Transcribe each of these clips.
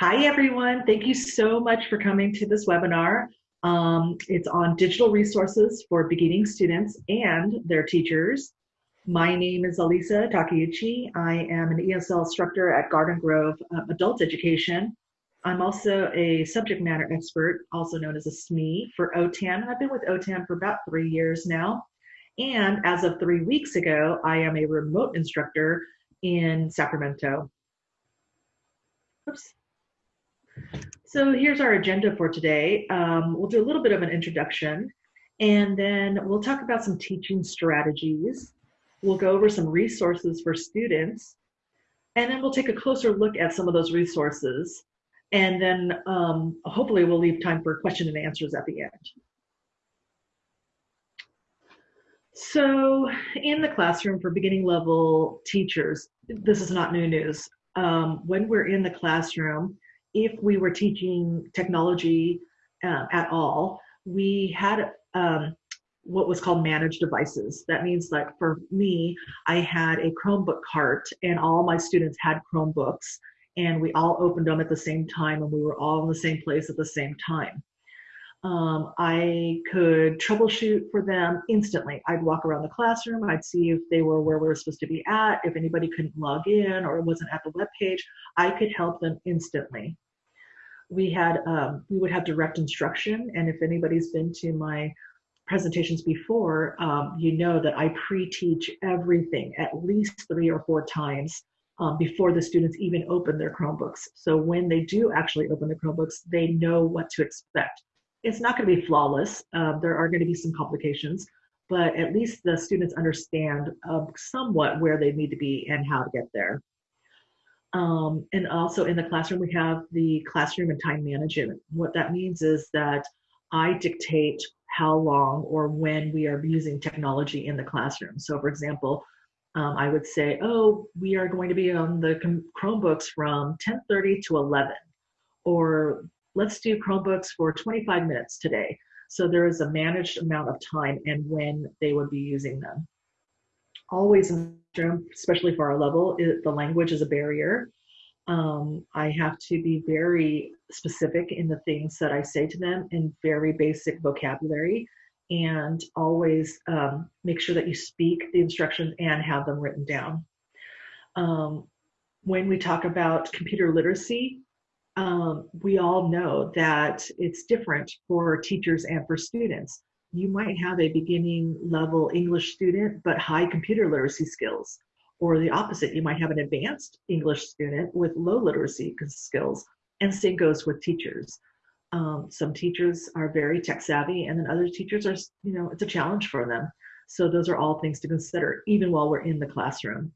Hi, everyone. Thank you so much for coming to this webinar. Um, it's on digital resources for beginning students and their teachers. My name is Elisa Takeuchi. I am an ESL instructor at Garden Grove uh, Adult Education. I'm also a subject matter expert, also known as a SME for OTAN. I've been with OTAN for about three years now. And as of three weeks ago, I am a remote instructor in Sacramento. Oops. So here's our agenda for today. Um, we'll do a little bit of an introduction, and then we'll talk about some teaching strategies. We'll go over some resources for students, and then we'll take a closer look at some of those resources. And then um, hopefully we'll leave time for question and answers at the end. So in the classroom for beginning level teachers, this is not new news. Um, when we're in the classroom, if we were teaching technology uh, at all, we had um, what was called managed devices. That means like for me, I had a Chromebook cart and all my students had Chromebooks and we all opened them at the same time and we were all in the same place at the same time. Um, I could troubleshoot for them instantly. I'd walk around the classroom, I'd see if they were where we were supposed to be at, if anybody couldn't log in or wasn't at the web page, I could help them instantly. We had um, we would have direct instruction, and if anybody's been to my presentations before, um, you know that I pre-teach everything at least three or four times um, before the students even open their Chromebooks. So when they do actually open the Chromebooks, they know what to expect it's not going to be flawless. Uh, there are going to be some complications, but at least the students understand uh, somewhat where they need to be and how to get there. Um, and also in the classroom, we have the classroom and time management. What that means is that I dictate how long or when we are using technology in the classroom. So for example, um, I would say, oh, we are going to be on the Chromebooks from 10.30 to 11 or let's do Chromebooks for 25 minutes today. So there is a managed amount of time and when they would be using them. Always, especially for our level, it, the language is a barrier. Um, I have to be very specific in the things that I say to them in very basic vocabulary and always um, make sure that you speak the instructions and have them written down. Um, when we talk about computer literacy, um, we all know that it's different for teachers and for students. You might have a beginning level English student, but high computer literacy skills. Or the opposite, you might have an advanced English student with low literacy skills. And same goes with teachers. Um, some teachers are very tech savvy, and then other teachers are, you know, it's a challenge for them. So those are all things to consider, even while we're in the classroom.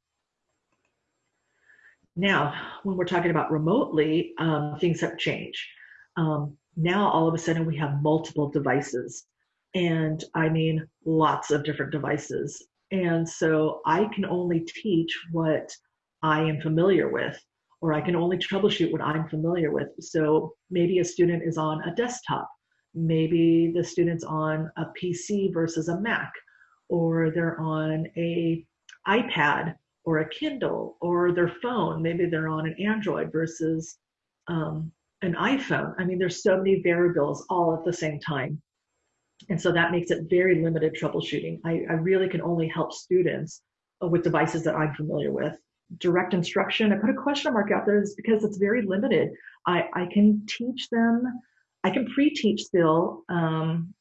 Now, when we're talking about remotely, um, things have changed. Um, now, all of a sudden, we have multiple devices. And I mean, lots of different devices. And so I can only teach what I am familiar with, or I can only troubleshoot what I'm familiar with. So maybe a student is on a desktop. Maybe the student's on a PC versus a Mac, or they're on a iPad or a Kindle or their phone. Maybe they're on an Android versus um, an iPhone. I mean, there's so many variables all at the same time. And so that makes it very limited troubleshooting. I, I really can only help students uh, with devices that I'm familiar with. Direct instruction, I put a question mark out there is because it's very limited. I, I can teach them, I can pre-teach still, um,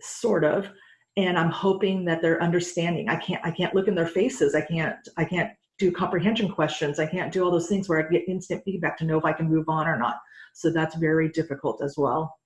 sort of, and I'm hoping that they're understanding. I can't I can't look in their faces. I can't I can't do comprehension questions. I can't do all those things where I get instant feedback to know if I can move on or not. So that's very difficult as well.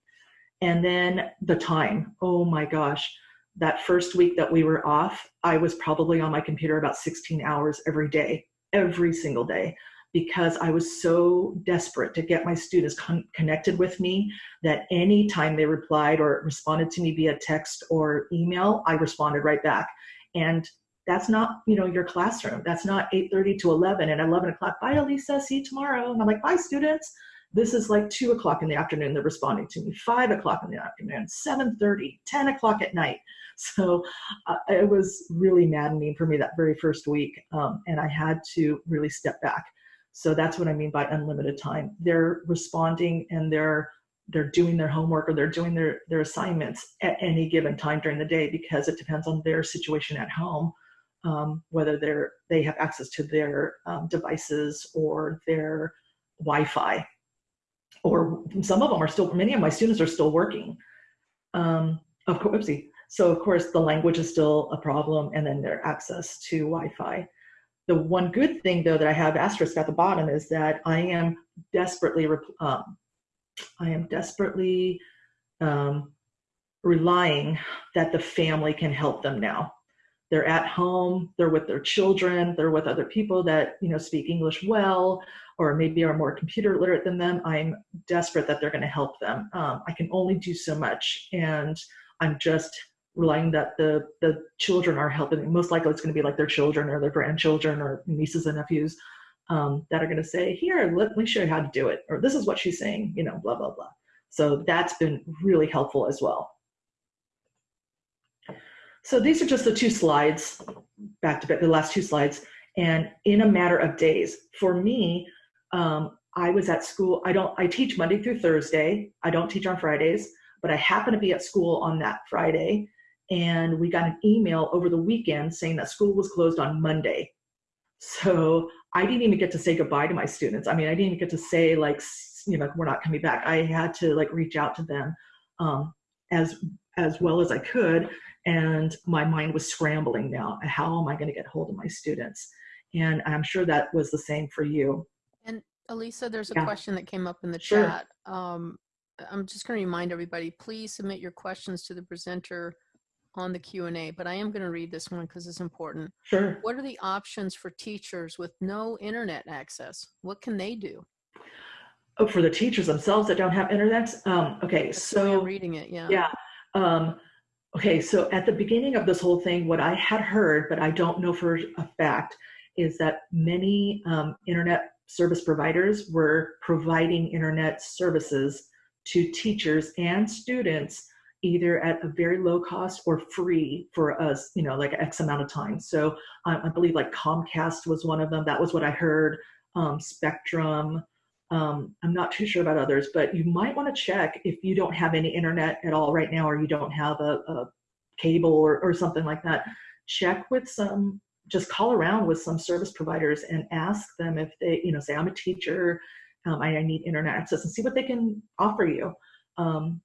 And then the time. Oh my gosh. That first week that we were off, I was probably on my computer about 16 hours every day, every single day because I was so desperate to get my students con connected with me that anytime they replied or responded to me via text or email, I responded right back. And that's not, you know, your classroom. That's not 8.30 to 11 and 11 o'clock, bye Elisa, see you tomorrow. And I'm like, bye students. This is like two o'clock in the afternoon, they're responding to me, five o'clock in the afternoon, 7.30, 10 o'clock at night. So uh, it was really maddening for me that very first week. Um, and I had to really step back So that's what I mean by unlimited time. They're responding and they're they're doing their homework or they're doing their their assignments at any given time during the day because it depends on their situation at home um, whether they're they have access to their um, devices or their Wi-Fi. Or some of them are still many of my students are still working. Um, of course so of course the language is still a problem and then their access to Wi-Fi the one good thing though that I have asterisk at the bottom is that I am desperately um, I am desperately um, relying that the family can help them now. They're at home, they're with their children, they're with other people that you know speak English well, or maybe are more computer literate than them. I'm desperate that they're going to help them. Um, I can only do so much, and I'm just relying that the the children are helping. Most likely, it's going to be like their children or their grandchildren or nieces and nephews um, that are going to say, here, let me show you how to do it, or this is what she's saying, you know, blah, blah, blah. So that's been really helpful as well. So these are just the two slides, back to back, the last two slides, and in a matter of days. For me, um, I was at school, I don't, I teach Monday through Thursday. I don't teach on Fridays, but I happen to be at school on that Friday. And we got an email over the weekend saying that school was closed on Monday. So I didn't even get to say goodbye to my students. I mean, I didn't even get to say like, you know, we're not coming back. I had to like reach out to them um, as as well as I could, and my mind was scrambling now. How am I going to get hold of my students? And I'm sure that was the same for you. And Elisa, there's a Yeah. question that came up in the Sure. chat. Um, I'm just going to remind everybody, please submit your questions to the presenter on the Q&A, but I am going to read this one because it's important. Sure. What are the options for teachers with no internet access? What can they do? Oh, for the teachers themselves that don't have internet. Um, okay, That's so reading it, yeah. yeah. Um, okay, so at the beginning of this whole thing, what I had heard, but I don't know for a fact, is that many um, internet service providers were providing internet services to teachers and students either at a very low cost or free for us, you know, like X amount of time. So I believe like Comcast was one of them. That was what I heard. Um, Spectrum. Um, I'm not too sure about others, but you might want to check if you don't have any internet at all right now, or you don't have a, a cable or, or something like that. Check with some, just call around with some service providers and ask them if they, you know, say I'm a teacher, um, I, I need internet access, and see what they can offer you. Um,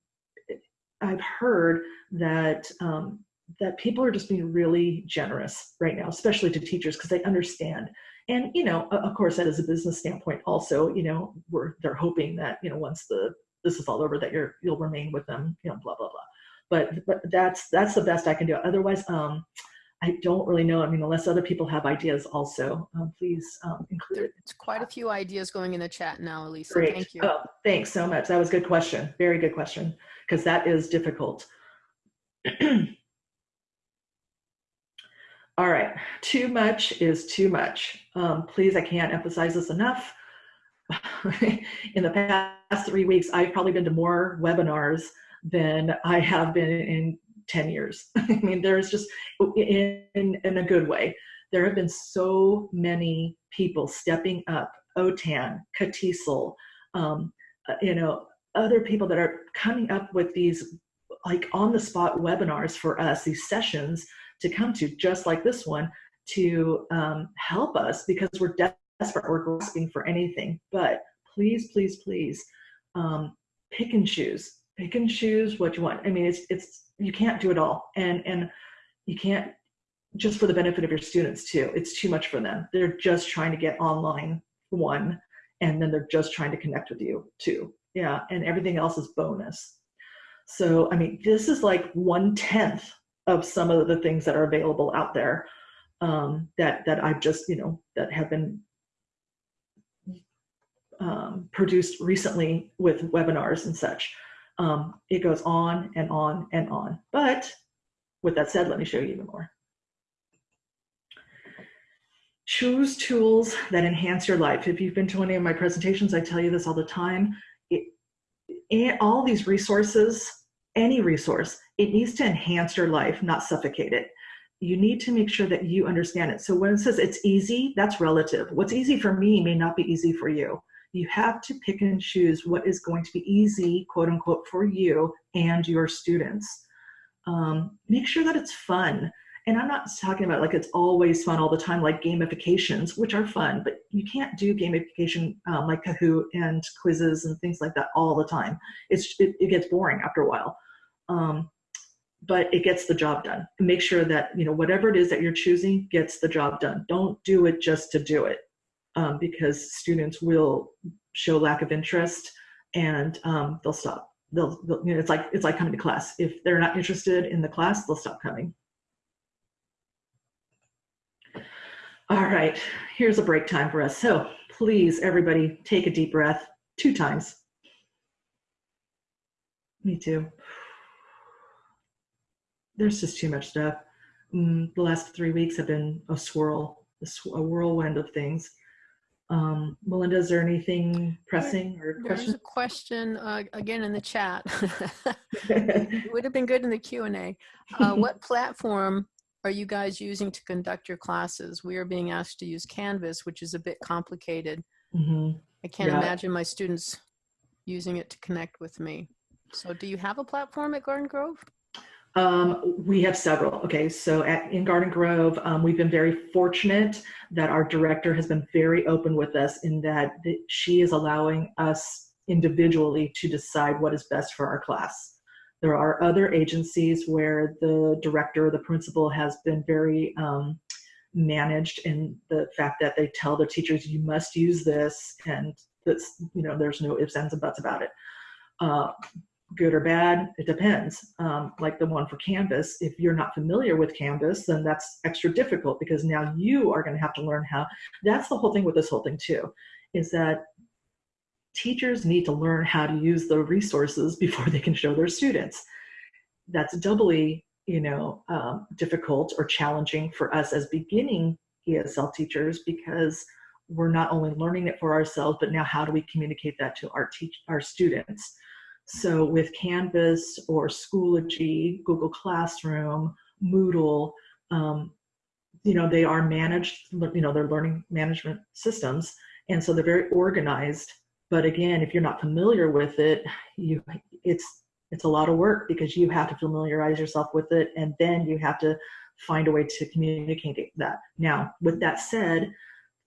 I've heard that um, that people are just being really generous right now, especially to teachers because they understand. And you know, of course, that is a business standpoint. Also, you know, we're they're hoping that you know once the this is all over that you're you'll remain with them. You know, blah blah blah. But but that's that's the best I can do. Otherwise, um, I don't really know. I mean, unless other people have ideas, also, um, please um, include it. There's quite a few ideas going in the chat now, Elisa. Great. Thank you. Oh, thanks so much. That was a good question. Very good question, because that is difficult. All right, too much is too much. Um, please, I can't emphasize this enough. in the past three weeks, I've probably been to more webinars than I have been in 10 years. I mean, there's just, in, in a good way, there have been so many people stepping up, OTAN, CATESOL, um, uh, you know, other people that are coming up with these like on the spot webinars for us, these sessions to come to, just like this one, to um, help us because we're desperate, we're grasping for anything. But please, please, please, um, pick and choose. Pick and choose what you want. I mean, it's it's you can't do it all, and and you can't just for the benefit of your students too. It's too much for them. They're just trying to get online one, and then they're just trying to connect with you too. Yeah, and everything else is bonus. So I mean, this is like one tenth of some of the things that are available out there um, that that I've just you know that have been um, produced recently with webinars and such. Um, it goes on and on and on. But with that said, let me show you even more. Choose tools that enhance your life. If you've been to any of my presentations, I tell you this all the time. All these resources, any resource, it needs to enhance your life, not suffocate it. you need to make sure that you understand it. So when it says it's easy, that's relative. What's easy for me may not be easy for you. You have to pick and choose what is going to be easy, quote unquote, for you and your students. Um, make sure that it's fun. And I'm not talking about like it's always fun all the time, like gamifications, which are fun, but you can't do gamification um, like Kahoot and quizzes and things like that all the time. It's it, it gets boring after a while. Um, but it gets the job done. Make sure that you know whatever it is that you're choosing gets the job done. Don't do it just to do it, um, because students will show lack of interest and um, they'll stop. They'll, they'll, you know, it's like it's like coming to class. If they're not interested in the class, they'll stop coming. All right, here's a break time for us. So please, everybody, take a deep breath two times. Me too there's just too much stuff. Mm, the last three weeks have been a swirl, a, sw- a whirlwind of things. Um, Melinda, is there anything pressing or There's a question uh, again in the chat. it would have been good in the Q and A. Uh, what platform are you guys using to conduct your classes? We are being asked to use Canvas, which is a bit complicated. hmm I can't Yeah. imagine my students using it to connect with me. So, do you have a platform at Garden Grove? Um, we have several. Okay, so at, in Garden Grove, um, we've been very fortunate that our director has been very open with us in that she is allowing us individually to decide what is best for our class. There are other agencies where the director or the principal has been very um, managed in the fact that they tell the teachers you must use this and that's you know there's no ifs ands and buts about it. Uh, good or bad it depends. Um, like the one for canvas if you're not familiar with canvas then that's extra difficult because now you are going to have to learn how that's the whole thing with this whole thing too is that teachers need to learn how to use the resources before they can show their students. That's doubly you know um, difficult or challenging for us as beginning esl teachers because we're not only learning it for ourselves but now how do we communicate that to our teach our students? So with canvas or schoology google classroom moodle um, you know they are managed you know they're learning management systems. And so they're very organized but again if you're not familiar with it you it's it's a lot of work because you have to familiarize yourself with it and then you have to find a way to communicate that. Now with that said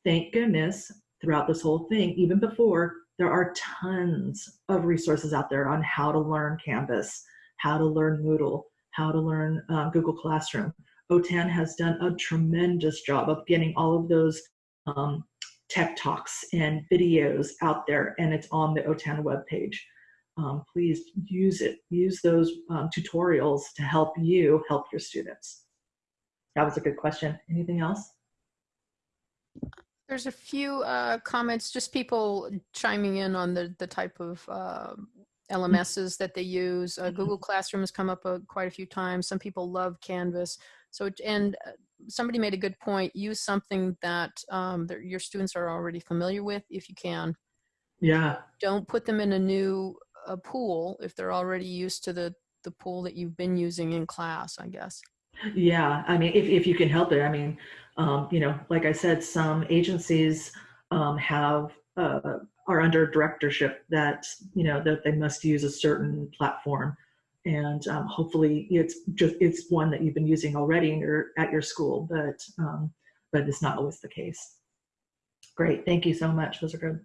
thank goodness throughout this whole thing even before there are tons of resources out there on how to learn canvas how to learn moodle how to learn uh, google classroom. Otan has done a tremendous job of getting all of those um, tech talks and videos out there and it's on the otan webpage um, please use it use those um, tutorials to help you help your students that was a good question anything else There's a few uh, comments, just people chiming in on the, the type of uh, LMSs that they use. Uh, Google Classroom has come up uh, quite a few times. Some people love Canvas. So, and uh, somebody made a good point. Use something that um, that your students are already familiar with if you can. yeah Don't put them in a new uh, pool if they're already used to the, the pool that you've been using in class, I guess. Yeah, I mean, if, if you can help it, I mean, um, you know, like I said, some agencies um, have uh, are under directorship that you know that they must use a certain platform, and um, hopefully it's just it's one that you've been using already in your, at your school, but um, but it's not always the case. Great, thank you so much. Those are good.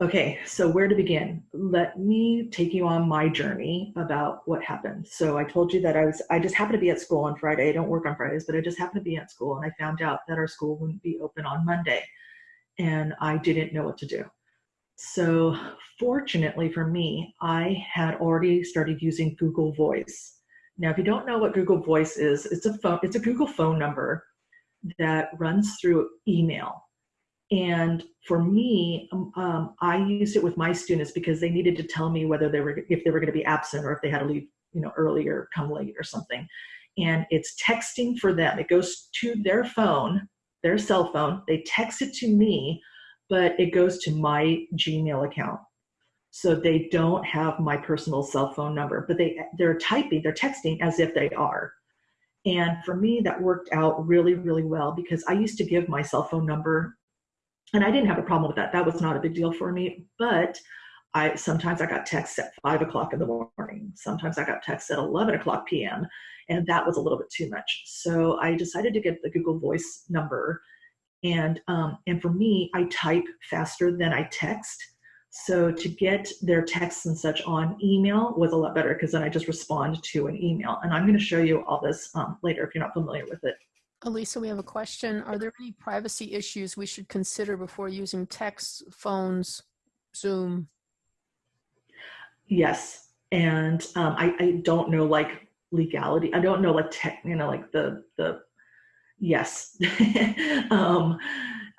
Okay, so where to begin? Let me take you on my journey about what happened. So I told you that I was I just happened to be at school on Friday. I don't work on Fridays, but I just happened to be at school and I found out that our school wouldn't be open on Monday. And I didn't know what to do. So fortunately for me, I had already started using Google Voice. Now, if you don't know what Google Voice is, it's a phone, it's a Google phone number that runs through email. And for me, um, um, I used it with my students because they needed to tell me whether they were if they were going to be absent or if they had to leave, you know, early or come late or something. And it's texting for them. It goes to their phone, their cell phone. They text it to me, but it goes to my Gmail account. So they don't have my personal cell phone number, but they they're typing, they're texting as if they are. And for me, that worked out really, really well because I used to give my cell phone number and I didn't have a problem with that. That was not a big deal for me. But I sometimes I got texts at five o'clock in the morning. Sometimes I got texts at 11 o'clock p.m. And that was a little bit too much. So I decided to get the Google Voice number. And, um, and for me, I type faster than I text. So to get their texts and such on email was a lot better because then I just respond to an email. And I'm going to show you all this um, later if you're not familiar with it. Elisa, we have a question. Are there any privacy issues we should consider before using text, phones, Zoom? Yes. And um, I, I don't know like legality. I don't know like tech, you know, like the, the, yes. um,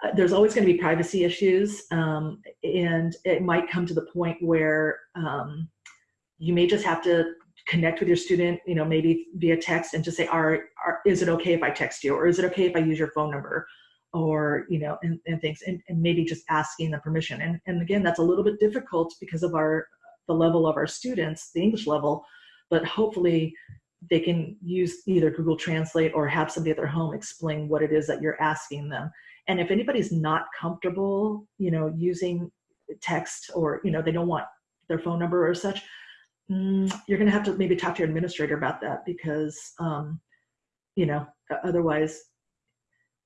uh, there's always going to be privacy issues, um, and it might come to the point where um, you may just have to connect with your student, you know, maybe via text and just say, are, are, is it okay if I text you? Or is it okay if I use your phone number? Or, you know, and, and things, and, and maybe just asking the permission. And, and again, that's a little bit difficult because of our, the level of our students, the English level, but hopefully they can use either Google Translate or have somebody at their home explain what it is that you're asking them. And if anybody's not comfortable, you know, using text or, you know, they don't want their phone number or such, mm, you're going to have to maybe talk to your administrator about that because, um, you know, otherwise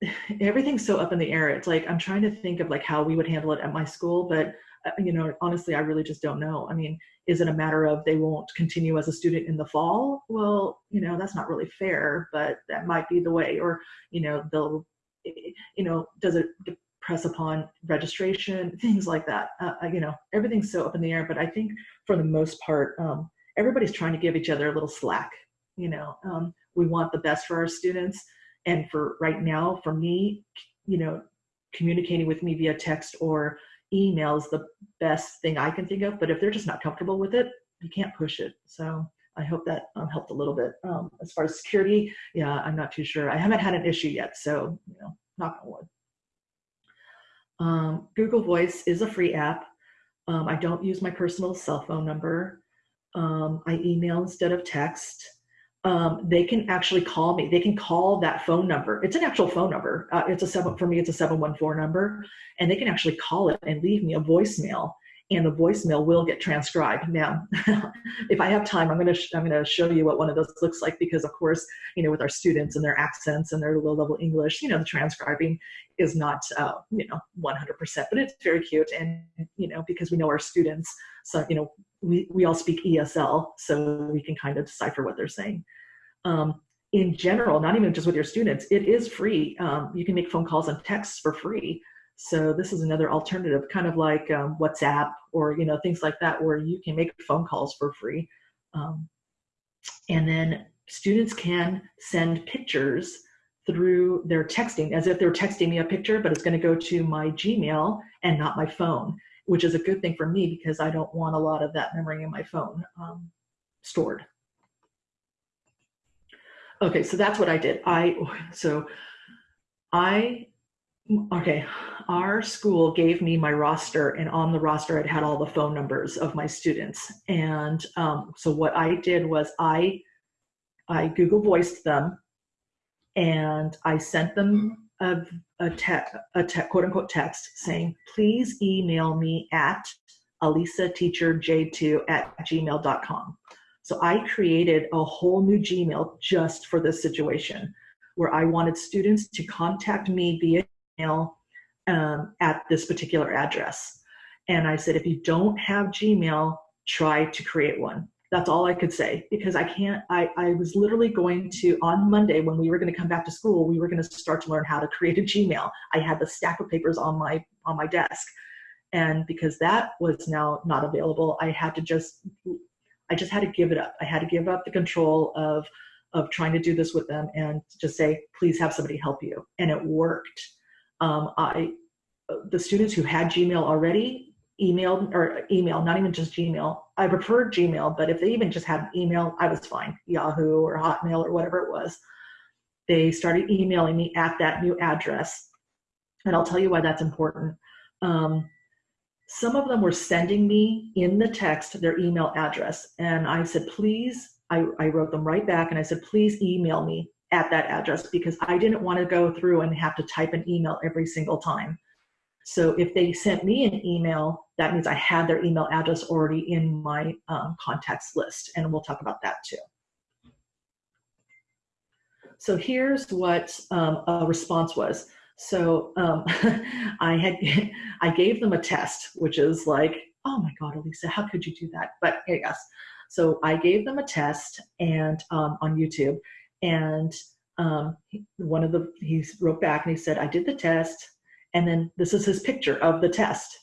everything's so up in the air. It's like, I'm trying to think of like how we would handle it at my school, but you know, honestly, I really just don't know. I mean, is it a matter of they won't continue as a student in the fall? Well, you know, that's not really fair, but that might be the way, or, you know, they'll you know, does it press upon registration, things like that. Uh, you know, everything's so up in the air, but I think for the most part, um, everybody's trying to give each other a little slack. You know, um, we want the best for our students. And for right now, for me, you know, communicating with me via text or email is the best thing I can think of. But if they're just not comfortable with it, you can't push it. So I hope that um, helped a little bit. Um, as far as security, yeah, I'm not too sure. I haven't had an issue yet, so you know, knock on wood. Um, Google Voice is a free app. Um, I don't use my personal cell phone number. Um, I email instead of text. Um, they can actually call me. They can call that phone number. It's an actual phone number. Uh, it's a seven for me. It's a seven one four number, and they can actually call it and leave me a voicemail and the voicemail will get transcribed. Now, if I have time, I'm going to I'm going to show you what one of those looks like because, of course, you know, with our students and their accents and their low level English, you know, the transcribing is not uh, you know 100%, but it's very cute, and you know, because we know our students, so you know, we we all speak ESL, so we can kind of decipher what they're saying. Um, in general, not even just with your students, it is free. Um, you can make phone calls and texts for free. So this is another alternative, kind of like um, WhatsApp or you know things like that, where you can make phone calls for free. Um, and then students can send pictures through their texting, as if they're texting me a picture, but it's going to go to my Gmail and not my phone, which is a good thing for me because I don't want a lot of that memory in my phone um, stored. Okay, so that's what I did. I so I okay, our school gave me my roster, and on the roster it had all the phone numbers of my students. And um, so what I did was I I Google voiced them, and I sent them a a, a te- quote unquote text saying, please email me at alisateacherj2 at gmail.com. So I created a whole new Gmail just for this situation where I wanted students to contact me via email um, at this particular address. And I said, if you don't have Gmail, try to create one. That's all I could say because I can't, I, I was literally going to, on Monday when we were going to come back to school, we were going to start to learn how to create a Gmail. I had the stack of papers on my, on my desk. And because that was now not available, I had to just, I just had to give it up. I had to give up the control of, of trying to do this with them and just say, please have somebody help you. And it worked um, I, the students who had Gmail already emailed or email, not even just Gmail. I preferred Gmail, but if they even just had email, I was fine. Yahoo or Hotmail or whatever it was. They started emailing me at that new address. And I'll tell you why that's important. Um, some of them were sending me in the text their email address. And I said, please, I, I wrote them right back and I said, please email me at that address because I didn't want to go through and have to type an email every single time. So if they sent me an email, that means I had their email address already in my um, contacts list, and we'll talk about that too. So here's what um, a response was. So um, I had I gave them a test, which is like, oh my God, Elisa, how could you do that? But yes, so I gave them a test and um, on YouTube, and um, one of the he wrote back and he said, I did the test, and then this is his picture of the test.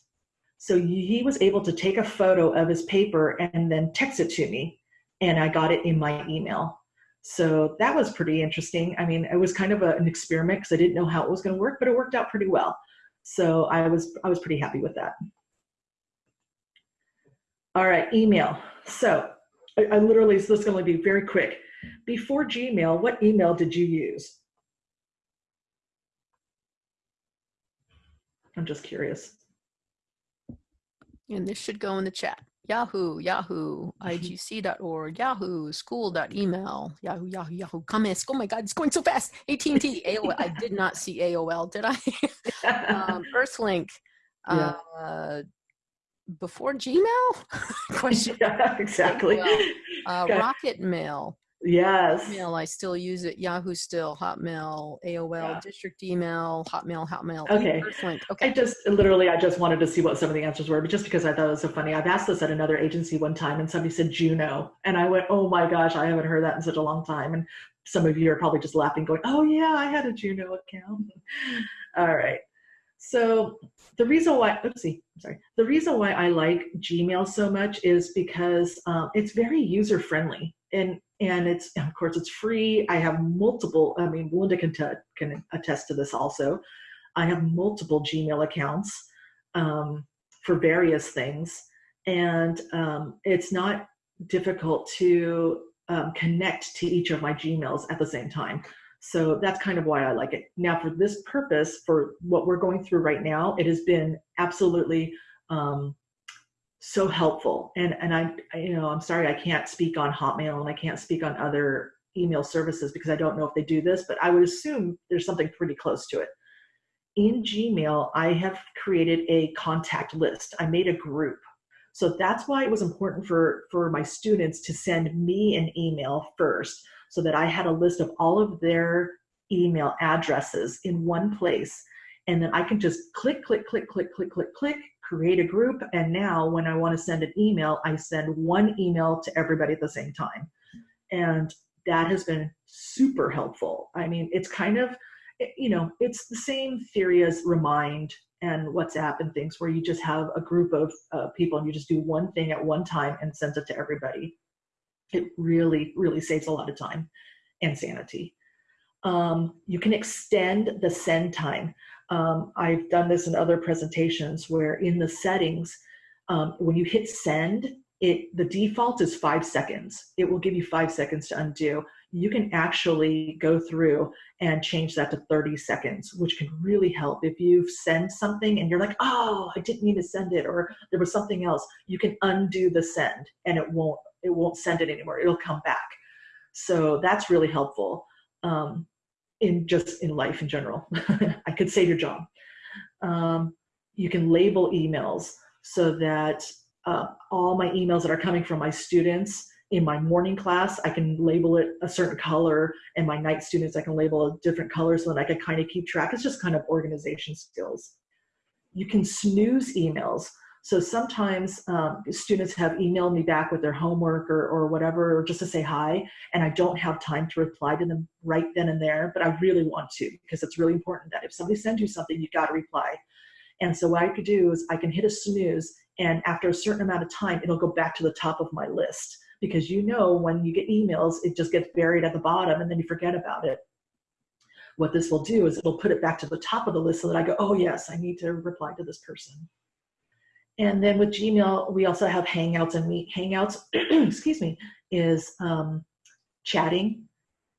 So he was able to take a photo of his paper and then text it to me, and I got it in my email. So that was pretty interesting. I mean, it was kind of a, an experiment because I didn't know how it was going to work, but it worked out pretty well. So I was I was pretty happy with that. All right, email. So I, I literally, so this is going to be very quick. Before Gmail, what email did you use? I'm just curious. And this should go in the chat. Yahoo, Yahoo, igc.org, Yahoo, school.email, Yahoo, Yahoo, Yahoo, comments. Oh my God, it's going so fast. AT&T, AOL. I did not see AOL, did I? um, Earthlink. Yeah. Uh, before Gmail? Question. Yeah, exactly. Uh, Rocket Mail. Yes. Email, I still use it. Yahoo still, Hotmail, AOL, yeah. district email, Hotmail, Hotmail. Okay. Okay. I just literally, I just wanted to see what some of the answers were, but just because I thought it was so funny. I've asked this at another agency one time and somebody said Juno. And I went, oh my gosh, I haven't heard that in such a long time. And some of you are probably just laughing, going, oh yeah, I had a Juno account. All right. So the reason why, oopsie, I'm sorry. The reason why I like Gmail so much is because um, it's very user friendly and and it's of course it's free. I have multiple. I mean, Linda can can attest to this also. I have multiple Gmail accounts um, for various things, and um, it's not difficult to um, connect to each of my Gmails at the same time. So that's kind of why I like it. Now, for this purpose, for what we're going through right now, it has been absolutely um, so helpful. And and I, you know, I'm sorry I can't speak on Hotmail and I can't speak on other email services because I don't know if they do this, but I would assume there's something pretty close to it. In Gmail, I have created a contact list. I made a group. So that's why it was important for, for my students to send me an email first so that I had a list of all of their email addresses in one place. And then I can just click, click, click, click, click, click, click, create a group. And now when I want to send an email, I send one email to everybody at the same time. And that has been super helpful. I mean, it's kind of, you know, it's the same theory as Remind and WhatsApp and things where you just have a group of uh, people and you just do one thing at one time and send it to everybody it really, really saves a lot of time and sanity. Um, you can extend the send time. Um, I've done this in other presentations where in the settings, um, when you hit send, it the default is five seconds. It will give you five seconds to undo. You can actually go through and change that to 30 seconds, which can really help. If you send something and you're like, oh, I didn't mean to send it, or there was something else, you can undo the send and it won't it won't send it anymore. It'll come back. So that's really helpful um, in just in life in general. I could save your job. Um, you can label emails so that uh, all my emails that are coming from my students in my morning class, I can label it a certain color, and my night students, I can label a different color so that I can kind of keep track. It's just kind of organization skills. You can snooze emails. So sometimes um, students have emailed me back with their homework or, or whatever, or just to say hi, and I don't have time to reply to them right then and there, but I really want to because it's really important that if somebody sends you something, you've got to reply. And so what I could do is I can hit a snooze, and after a certain amount of time, it'll go back to the top of my list because you know when you get emails, it just gets buried at the bottom and then you forget about it. What this will do is it'll put it back to the top of the list so that I go, oh yes, I need to reply to this person. And then with Gmail, we also have Hangouts and Meet. Hangouts, excuse me, is um, chatting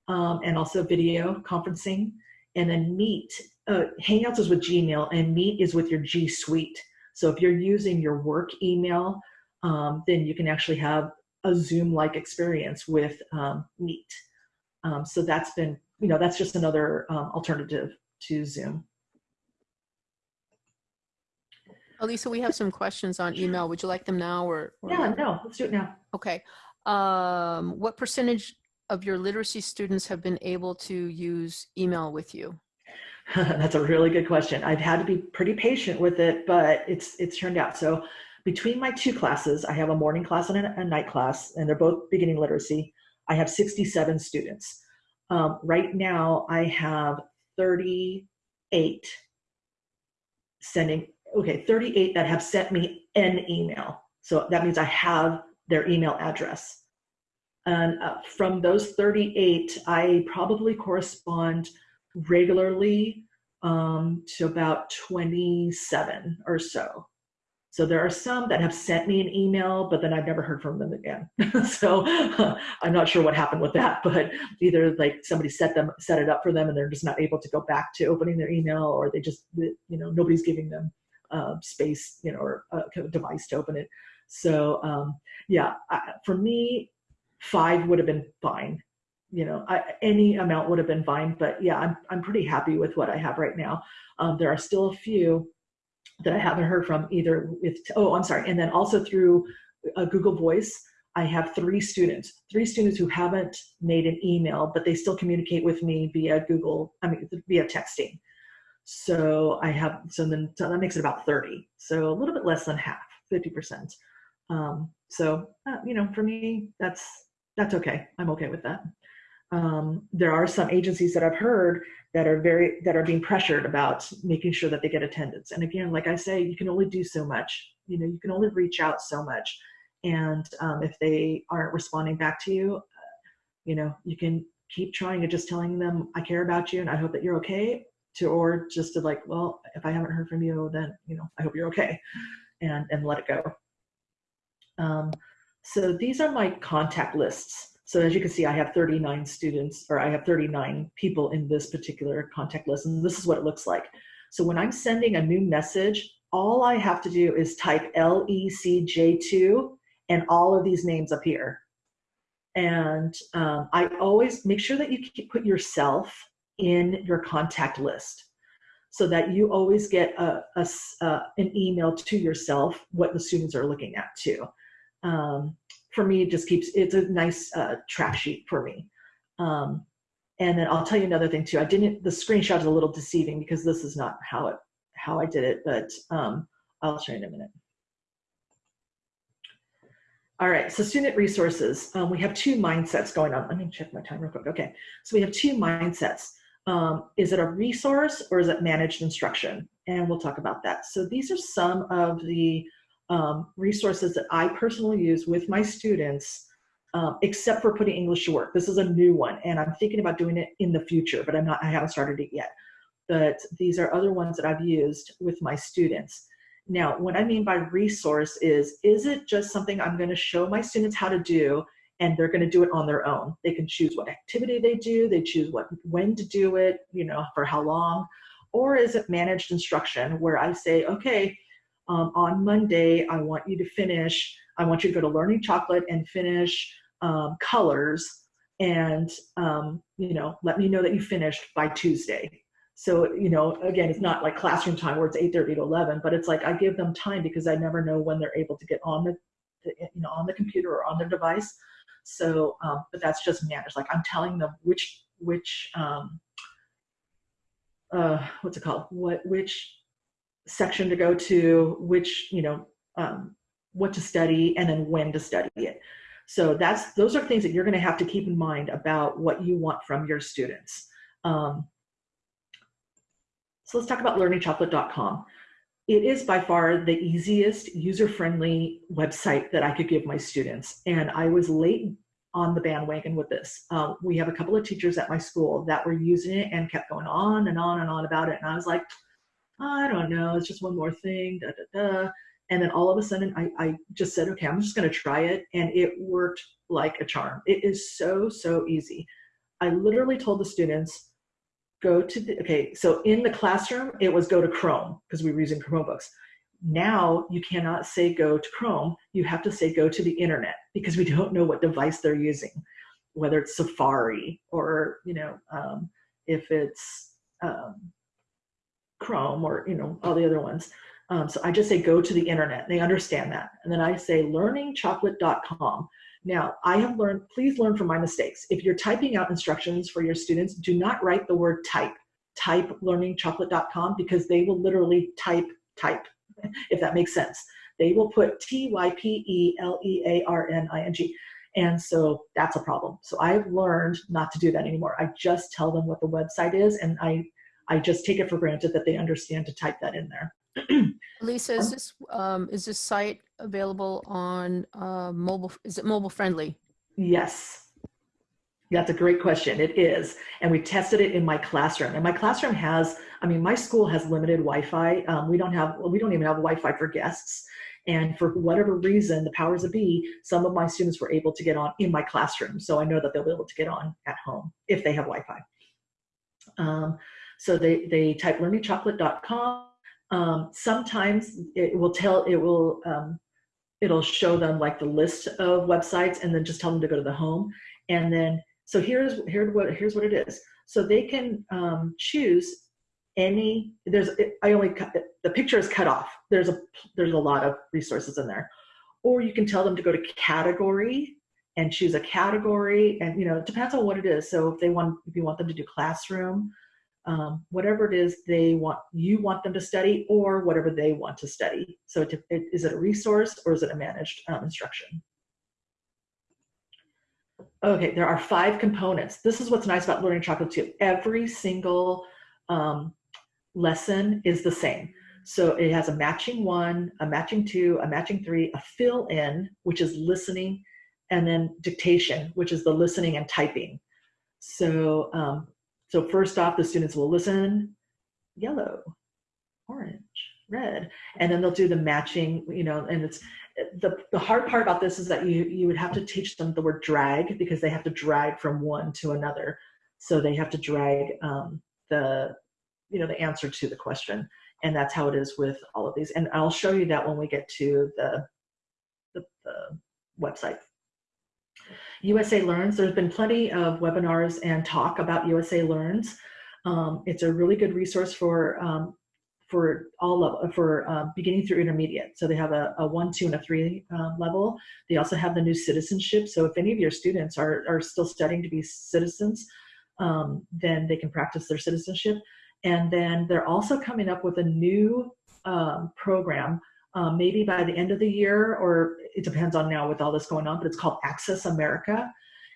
um, and also video conferencing. And then Meet, uh, Hangouts is with Gmail and Meet is with your G Suite. So if you're using your work email, um, then you can actually have a Zoom-like experience with um, Meet. Um, so that's been you know, that's just another um, alternative to Zoom. Elisa, we have some questions on email. Would you like them now or? or- Yeah, no, let's do it now. Okay. Um, what percentage of your literacy students have been able to use email with you? That's a really good question. I've had to be pretty patient with it, but it's it's turned out. So between my two classes, I have a morning class and a, a night class, and they're both beginning literacy. I have 67 students. Um, right now, I have 38 sending, okay, 38 that have sent me an email. So that means I have their email address. And uh, from those 38, I probably correspond regularly um, to about 27 or so. So there are some that have sent me an email, but then I've never heard from them again. so I'm not sure what happened with that, but either like somebody set them set it up for them and they're just not able to go back to opening their email, or they just you know nobody's giving them uh, space, you know, or a device to open it. So um, yeah, I, for me, five would have been fine. You know, I, any amount would have been fine. But yeah, I'm I'm pretty happy with what I have right now. Um, there are still a few that I haven't heard from either with, oh, I'm sorry. And then also through a uh, Google Voice, I have three students, three students who haven't made an email, but they still communicate with me via Google, I mean, via texting. So I have, so then so that makes it about 30. So a little bit less than half, 50%. Um, so, uh, you know, for me, that's, that's okay. I'm okay with that. Um, there are some agencies that I've heard that are very that are being pressured about making sure that they get attendance and again like i say you can only do so much you know you can only reach out so much and um, if they aren't responding back to you uh, you know you can keep trying and just telling them i care about you and i hope that you're okay to or just to like well if i haven't heard from you then you know i hope you're okay and and let it go um, so these are my contact lists so as you can see, I have 39 students, or I have 39 people in this particular contact list, and this is what it looks like. So when I'm sending a new message, all I have to do is type LECJ2, and all of these names appear. And um, I always make sure that you put yourself in your contact list so that you always get a, a an email to yourself what the students are looking at too. Um, for me, it just keeps, it's a nice uh, track sheet for me. Um, and then I'll tell you another thing too. I didn't, the screenshot is a little deceiving because this is not how it, how I did it, but um, I'll show you in a minute. All right, so student resources. Um, we have two mindsets going on. Let me check my time real quick. Okay, so we have two mindsets. Um, is it a resource or is it managed instruction? And we'll talk about that. So these are some of the um, resources that I personally use with my students, um, except for putting English to work. This is a new one, and I'm thinking about doing it in the future, but I'm not. I haven't started it yet. But these are other ones that I've used with my students. Now, what I mean by resource is, is it just something I'm going to show my students how to do, and they're going to do it on their own? They can choose what activity they do, they choose what when to do it, you know, for how long, or is it managed instruction where I say, okay um, on Monday, I want you to finish, I want you to go to Learning Chocolate and finish um, colors and, um, you know, let me know that you finished by Tuesday. So, you know, again, it's not like classroom time where it's 8.30 to 11, but it's like I give them time because I never know when they're able to get on the, the you know, on the computer or on their device. So, um, but that's just managed. Like I'm telling them which, which, um, uh, what's it called? What, which section to go to, which, you know, um, what to study, and then when to study it. So that's those are things that you're going to have to keep in mind about what you want from your students. Um, so let's talk about learningchocolate.com. It is by far the easiest user-friendly website that I could give my students. And I was late on the bandwagon with this. Uh, we have a couple of teachers at my school that were using it and kept going on and on and on about it. And I was like, I don't know, it's just one more thing, da, da, da. And then all of a sudden I, I just said, okay, I'm just gonna try it. And it worked like a charm. It is so, so easy. I literally told the students, go to the, okay, so in the classroom, it was go to Chrome because we were using Chromebooks. Now you cannot say go to Chrome, you have to say go to the internet because we don't know what device they're using. whether it's Safari or, you know, um, if it's um, Chrome or, you know, all the other ones. Um, so I just say go to the internet. They understand that. And then I say learningchocolate.com. Now, I have learned, please learn from my mistakes. If you're typing out instructions for your students, do not write the word type. Type learningchocolate.com because they will literally type, type, if that makes sense. They will put T Y P E L E A R N I N G. And so that's a problem. So I've learned not to do that anymore. I just tell them what the website is and I, I just take it for granted that they understand to type that in there. Lisa, is this um, is this site available on uh, mobile? Is it mobile friendly? Yes. That's a great question. It is. And we tested it in my classroom. And my classroom has, I mean, my school has limited Wi-Fi. Um, we don't have, we don't even have Wi-Fi for guests. And for whatever reason, the powers of be, some of my students were able to get on in my classroom. So I know that they'll be able to get on at home if they have Wi-Fi. Um, so they, they type learningchocolate.com. Um, sometimes it will tell, it will, um, it'll show them like the list of websites and then just tell them to go to the home. And then, so here's, here's what, here's what it is. So they can um, choose any, there's, I only, cut, the picture is cut off. There's a, there's a lot of resources in there. Or you can tell them to go to category and choose a category and, you know, it depends on what it is. So if they want, if you want them to do classroom, um, whatever it is they want, you want them to study or whatever they want to study. So it, it, is it a resource or is it a managed um, instruction? Okay, there are five components. This is what's nice about Learning Chocolate too. Every single um, lesson is the same. So it has a matching one, a matching two, a matching three, a fill in, which is listening, and then dictation, which is the listening and typing. So um, so first off, the students will listen, yellow, orange, red, and then they'll do the matching, you know, and it's, the, the hard part about this is that you, you would have to teach them the word drag because they have to drag from one to another. So they have to drag um, the, you know, the answer to the question. And that's how it is with all of these. And I'll show you that when we get to the, the, the website. USA Learns, there's been plenty of webinars and talk about USA Learns. Um, it's a really good resource for um, for all of for uh, beginning through intermediate. So they have a, a one, two, and a three uh, level. They also have the new citizenship. So if any of your students are are still studying to be citizens, um, then they can practice their citizenship. And then they're also coming up with a new um, program um, maybe by the end of the year, or it depends on now with all this going on, but it's called Access America.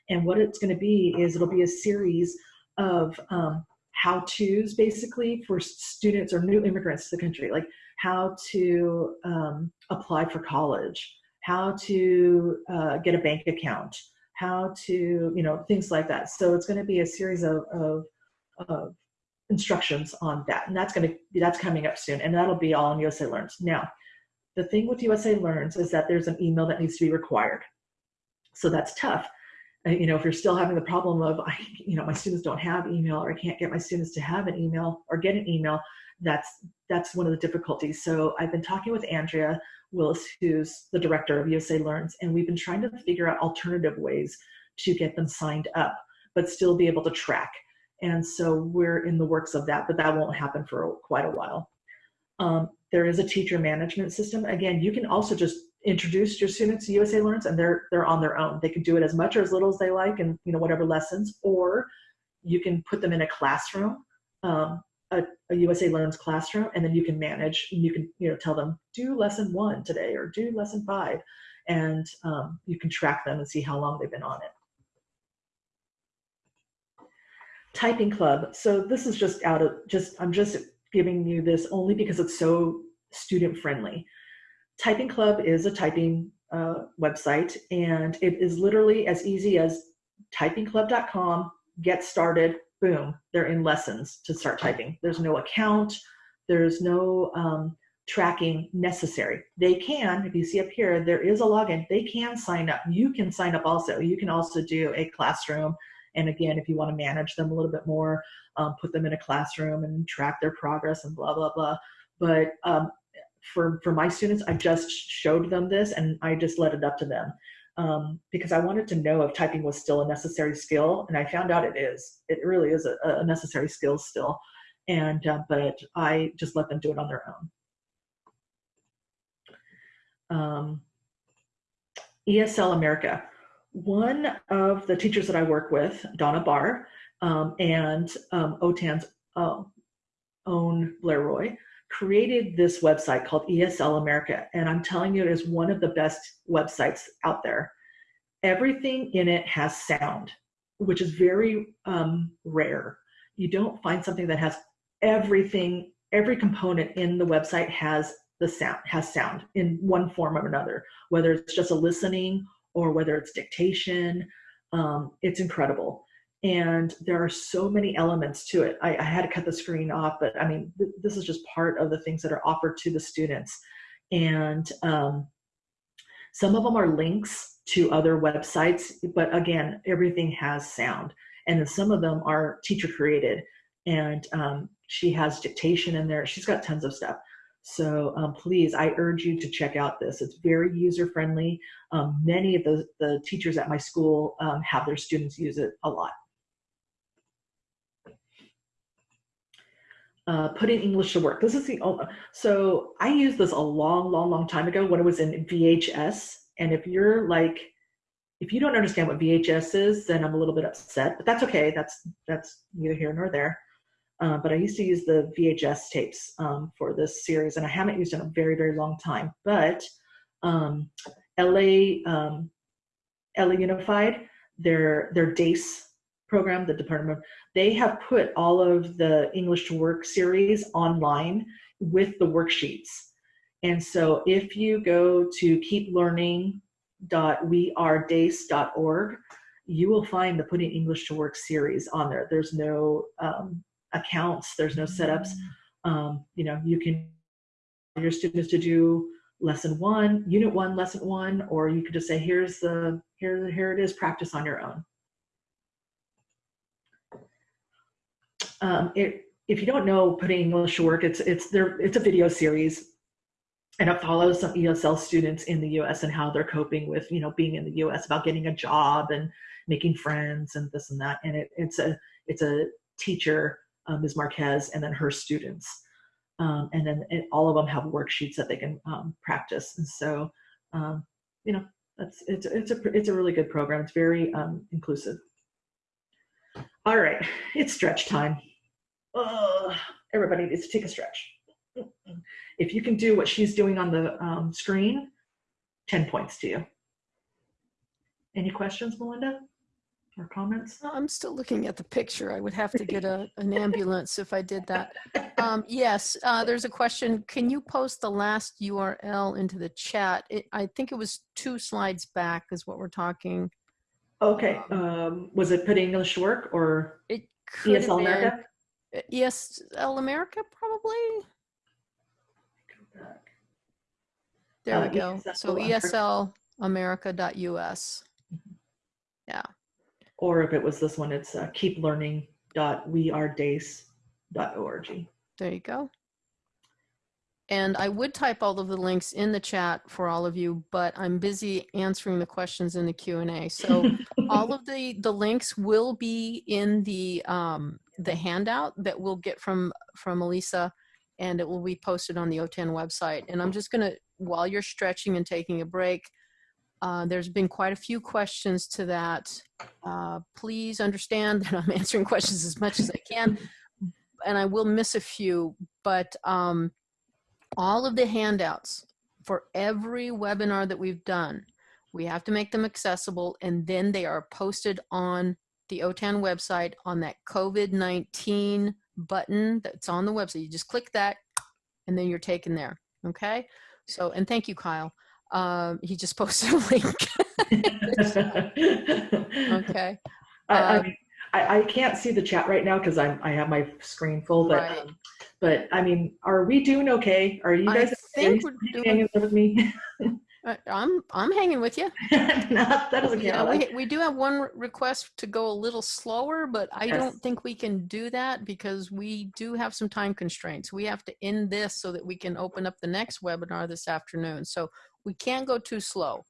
And what it's going to be is it'll be a series of um, how to's basically for students or new immigrants to the country, like how to um, apply for college, how to uh, get a bank account, how to, you know, things like that. So it's going to be a series of, of, of instructions on that. And that's going to, be, that's coming up soon. And that'll be all in USA Learns. Now, the thing with USA Learns is that there's an email that needs to be required. So that's tough. Uh, you know, if you're still having the problem of, I, you know, my students don't have email or I can't get my students to have an email or get an email, that's, that's one of the difficulties. So I've been talking with Andrea Willis, who's the director of USA Learns, and we've been trying to figure out alternative ways to get them signed up, but still be able to track. And so we're in the works of that, but that won't happen for quite a while. Um, there is a teacher management system. Again, you can also just introduce your students to USA Learns and they're they're on their own. They can do it as much or as little as they like and you know whatever lessons, or you can put them in a classroom, um, a, a, USA Learns classroom, and then you can manage. You can you know tell them do lesson one today or do lesson five, and um, you can track them and see how long they've been on it. Typing club. So this is just out of just I'm just giving you this only because it's so student friendly. Typing Club is a typing uh, website and it is literally as easy as typingclub.com, get started, boom, they're in lessons to start typing. There's no account, there's no um, tracking necessary. They can, if you see up here, there is a login, they can sign up. You can sign up also. You can also do a classroom and again, if you want to manage them a little bit more, um, put them in a classroom and track their progress and blah, blah, blah. But um, for, for my students, I just showed them this and I just let it up to them. um, because I wanted to know if typing was still a necessary skill, and I found out it is. It really is a, a necessary skill still, and uh, but I just let them do it on their own. Um, ESL America. One of the teachers that I work with, Donna Barr, um, and um, OTAN's uh, own Blair Roy, created this website called ESL America. And I'm telling you, it is one of the best websites out there. Everything in it has sound, which is very um, rare. You don't find something that has everything, every component in the website has the sound, has sound in one form or another, whether it's just a listening or whether it's dictation. Um, it's incredible and there are so many elements to it. I, I, had to cut the screen off, but I mean, th this is just part of the things that are offered to the students. And um, some of them are links to other websites, but again, everything has sound. And some of them are teacher created. And um, she has dictation in there. She's got tons of stuff. So um, please, I urge you to check out this. It's very user friendly. Um, many of the, the teachers at my school um, have their students use it a lot. Uh, putting English to work. This is the only, so I used this a long, long, long time ago when it was in VHS. And if you're like, if you don't understand what VHS is, then I'm a little bit upset, but that's okay. That's, that's neither here nor there. Uh, but I used to use the VHS tapes um, for this series and I haven't used it in a very, very long time, but um, LA, um, LA Unified, their, their DACE program, the Department of, they have put all of the English to Work series online with the worksheets. And so if you go to keeplearning.wearedace.org, you will find the Putting English to Work series on there. There's no um, accounts, there's no setups. Um, you know, you can your students to do lesson one, unit one, lesson one, or you could just say, here's the, here, here it is, practice on your own. Um, it, if you don't know putting English to work, it's it's there. It's a video series, and it follows some ESL students in the U.S. and how they're coping with you know being in the U.S. about getting a job and making friends and this and that. And it, it's a it's a teacher, um, Ms. Marquez, and then her students, um, and then all of them have worksheets that they can um, practice. And so, um, you know, that's it's it's a it's a really good program. It's very um, inclusive. All right, it's stretch time uh, everybody needs to take a stretch. If you can do what she's doing on the um, screen, 10 points to you. Any questions, Melinda? Or comments? I'm still looking at the picture. I would have to get a, an ambulance if I did that. Um, yes, uh, there's a question. Can you post the last URL into the chat? It, I think it was two slides back is what we're talking. Okay. Um, was it put English work or it ESL America? ESL America, probably. There Uh, we go. ESL So America. eslamerica.us. Yeah. Or if it was this one, it's uh, keeplearning.wearedace.org. There you go. And I would type all of the links in the chat for all of you, but I'm busy answering the questions in the Q&A. So all of the, the links will be in the, um, the handout that we'll get from, from Elisa and it will be posted on the OTAN website. And I'm just gonna, while you're stretching and taking a break, uh, there's been quite a few questions to that. Uh, please understand that I'm answering questions as much as I can, and I will miss a few, but um, all of the handouts for every webinar that we've done, we have to make them accessible and then they are posted on the OTAN website on that COVID-19 button that's on the website. You just click that and then you're taken there. Okay. So, and thank you, Kyle. Um, he just posted a link. okay. I, I, Uh, mean, I, I can't see the chat right now because I'm I have my screen full, but Right. um, but I mean, are we doing okay? Are you guys? I think are we're doing- with me? Uh, I'm, I'm hanging with you. Not- that doesn't count. know, we, we do have one request to go a little slower, but I Yes. don't think we can do that because we do have some time constraints. We have to end this so that we can open up the next webinar this afternoon. So we can't go too slow.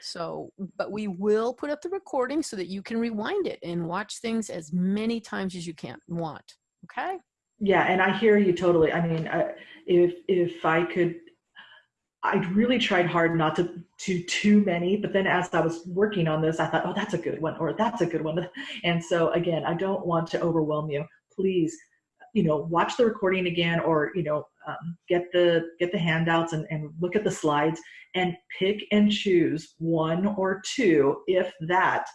So, but we will put up the recording so that you can rewind it and watch things as many times as you can want. Okay. Yeah, and I hear you totally. I mean, uh, if if I could, I really tried hard not to do too many. But then as I was working on this, I thought, oh, that's a good one, or that's a good one. And so again, I don't want to overwhelm you. Please, you know, watch the recording again, or you know, um, get the get the handouts and, and look at the slides and pick and choose one or two, if that,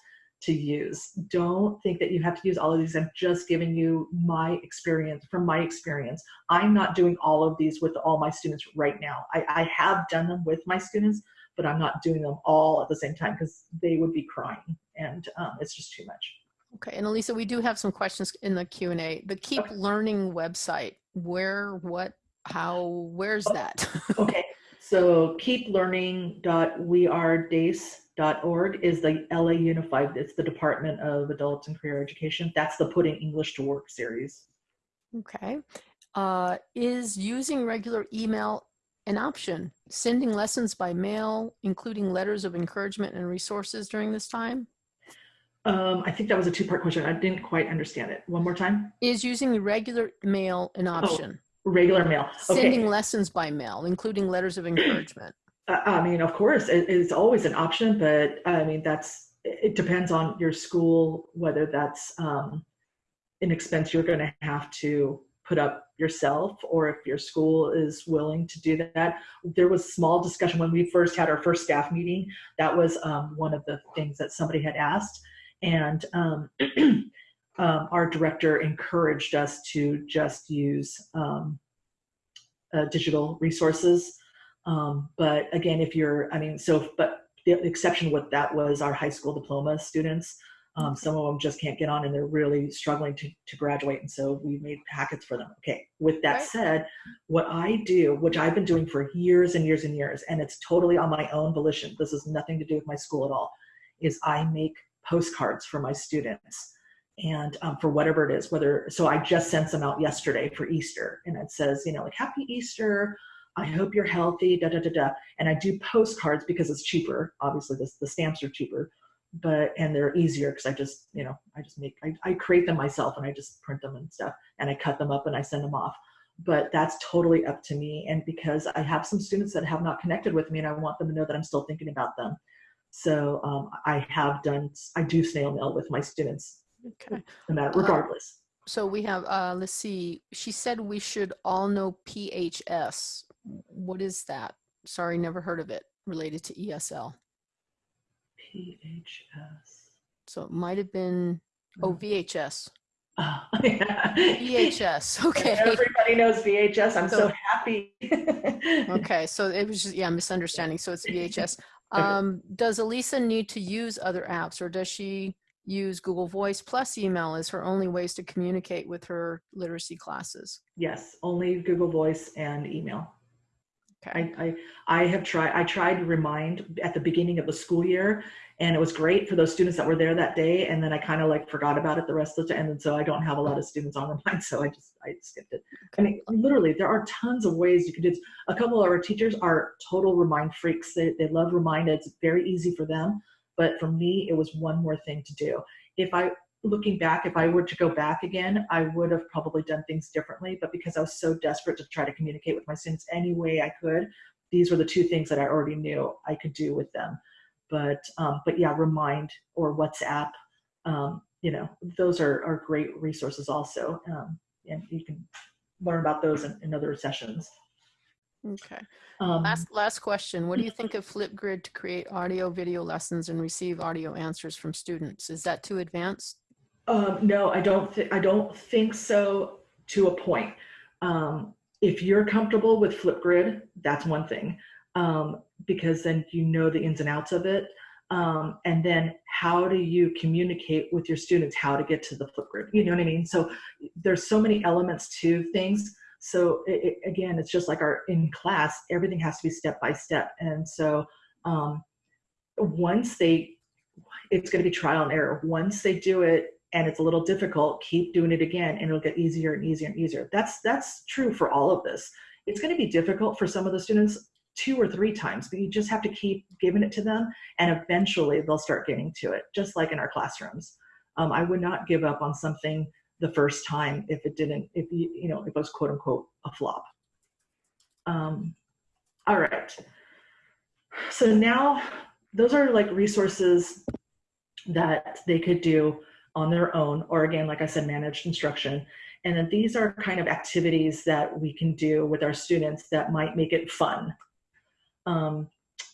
to use. Don't think that you have to use all of these. I'm just giving you my experience from my experience. I'm not doing all of these with all my students right now. I, I have done them with my students, but I'm not doing them all at the same time because they would be crying and um, it's just too much. Okay, and Elisa, we do have some questions in the Q&A. The Keep okay. Learning website, where, what, how, where's that? okay, so keeplearning.wearedace.org is the LA Unified, it's the Department of Adult and Career Education. That's the Putting English to Work series. Okay. Uh, is using regular email an option? Sending lessons by mail, including letters of encouragement and resources during this time? Um, I think that was a two-part question. I didn't quite understand it. One more time. Is using regular mail an oh. option? Regular mail. Okay. Sending lessons by mail, including letters of encouragement. I mean, of course, it, it's always an option, but I mean, that's it depends on your school whether that's um, an expense you're going to have to put up yourself or if your school is willing to do that. There was small discussion when we first had our first staff meeting. That was um, one of the things that somebody had asked. And um, um, our director encouraged us to just use um, uh, digital resources. Um, but again, if you're, I mean, so, but the exception with that was our high school diploma students. Um, some of them just can't get on and they're really struggling to, to graduate. And so we made packets for them. Okay. With that right. said, what I do, which I've been doing for years and years and years, and it's totally on my own volition, this has nothing to do with my school at all, is I make postcards for my students and um, for whatever it is, whether, so I just sent some out yesterday for Easter and it says, you know, like happy Easter. I hope you're healthy, da, da, da, da. And I do postcards because it's cheaper. Obviously the, the stamps are cheaper, but, and they're easier because I just, you know, I just make, I, I create them myself and I just print them and stuff and I cut them up and I send them off. But that's totally up to me. And because I have some students that have not connected with me and I want them to know that I'm still thinking about them. So um, I have done, I do snail mail with my students Okay. And that regardless. Uh, so we have, uh, let's see, she said we should all know PHS. What is that? Sorry, never heard of it related to ESL. PHS. So it might have been, oh, VHS. Oh, yeah. VHS, okay. Everybody knows VHS. I'm so, so happy. okay, so it was just, yeah, misunderstanding. So it's VHS. Um, does Elisa need to use other apps or does she use Google Voice plus email as her only ways to communicate with her literacy classes? Yes, only Google Voice and email. Okay. I, I, I have tried, I tried to remind at the beginning of the school year and it was great for those students that were there that day. And then I kind of like forgot about it the rest of the time. And so I don't have a lot of students on Remind. So I just, I skipped it. I mean, literally there are tons of ways you can do it. A couple of our teachers are total remind freaks. They, they love remind. It's very easy for them. But for me, it was one more thing to do. If I, looking back, if I were to go back again, I would have probably done things differently. But because I was so desperate to try to communicate with my students any way I could, these were the two things that I already knew I could do with them. But, um, but yeah, Remind or WhatsApp, um, you know, those are, are great resources also. Um, and you can learn about those in, in other sessions. Okay. Um, last last question. What do you think of Flipgrid to create audio video lessons and receive audio answers from students? Is that too advanced? Um, no, I don't. I don't think so. To a point. Um, if you're comfortable with Flipgrid, that's one thing, um, because then you know the ins and outs of it. Um, and then how do you communicate with your students how to get to the Flipgrid? You know what I mean? So there's so many elements to things so it, it, again, it's just like our in class, everything has to be step by step. And so um, once they, it's going to be trial and error. Once they do it and it's a little difficult, keep doing it again, and it'll get easier and easier and easier. That's that's true for all of this. It's going to be difficult for some of the students. two or three times, but you just have to keep giving it to them and eventually they'll start getting to it, just like in our classrooms. Um, I would not give up on something the first time if it didn't, if you, you know, it was quote unquote a flop. Um, all right. So now those are like resources that they could do on their own, or again, like I said, managed instruction. And then these are kind of activities that we can do with our students that might make it fun. Um,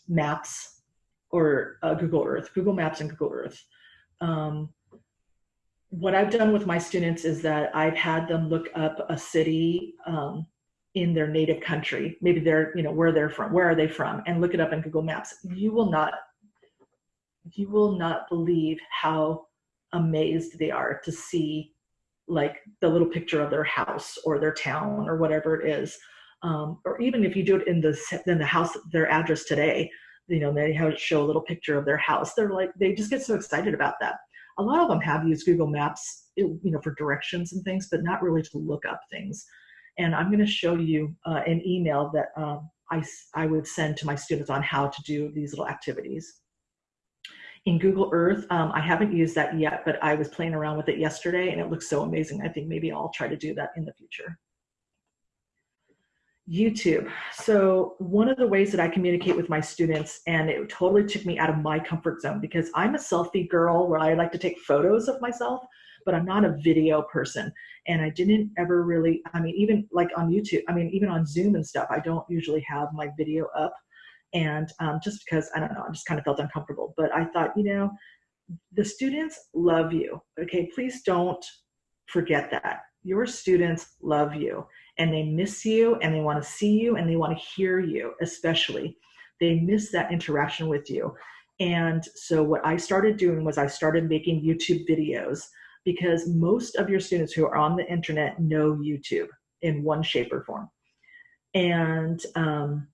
maps or uh, Google Earth, Google Maps and Google Earth. Um, what I've done with my students is that I've had them look up a city um, in their native country, maybe they're, you know, where they're from, where are they from, and look it up in Google Maps. You will not, you will not believe how amazed they are to see like the little picture of their house or their town or whatever it is. Um, or even if you do it in the, in the house, their address today, you know, they have show a little picture of their house. They're like, they just get so excited about that. A lot of them have used Google Maps, you know, for directions and things, but not really to look up things. And I'm going to show you uh, an email that um, I, I would send to my students on how to do these little activities. In Google Earth, um, I haven't used that yet, but I was playing around with it yesterday and it looks so amazing. I think maybe I'll try to do that in the future. YouTube. So one of the ways that I communicate with my students, and it totally took me out of my comfort zone because I'm a selfie girl where I like to take photos of myself, but I'm not a video person. And I didn't ever really, I mean, even like on YouTube, I mean, even on Zoom and stuff, I don't usually have my video up. And um, just because, I don't know, I just kind of felt uncomfortable. But I thought, you know, the students love you. Okay, please don't forget that. Your students love you and they miss you and they want to see you and they want to hear you, especially. They miss that interaction with you. And so what I started doing was I started making YouTube videos because most of your students who are on the internet know YouTube in one shape or form. And um,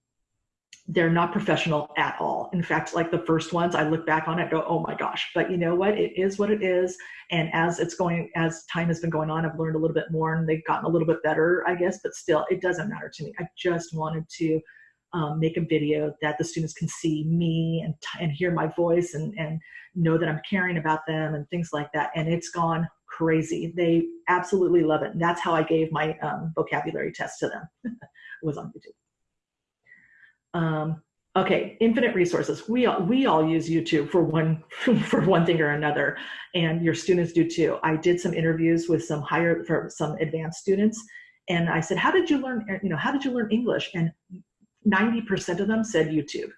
they're not professional at all. In fact, like the first ones, I look back on it, go, oh my gosh. But you know what? It is what it is. And as it's going, as time has been going on, I've learned a little bit more, and they've gotten a little bit better, I guess. But still, it doesn't matter to me. I just wanted to um, make a video that the students can see me and and hear my voice and and know that I'm caring about them and things like that. And it's gone crazy. They absolutely love it. And that's how I gave my um, vocabulary test to them. was on YouTube. Um, okay, infinite resources. We all, we all use YouTube for one for one thing or another, and your students do too. I did some interviews with some higher for some advanced students, and I said, "How did you learn? You know, how did you learn English?" And 90% of them said YouTube.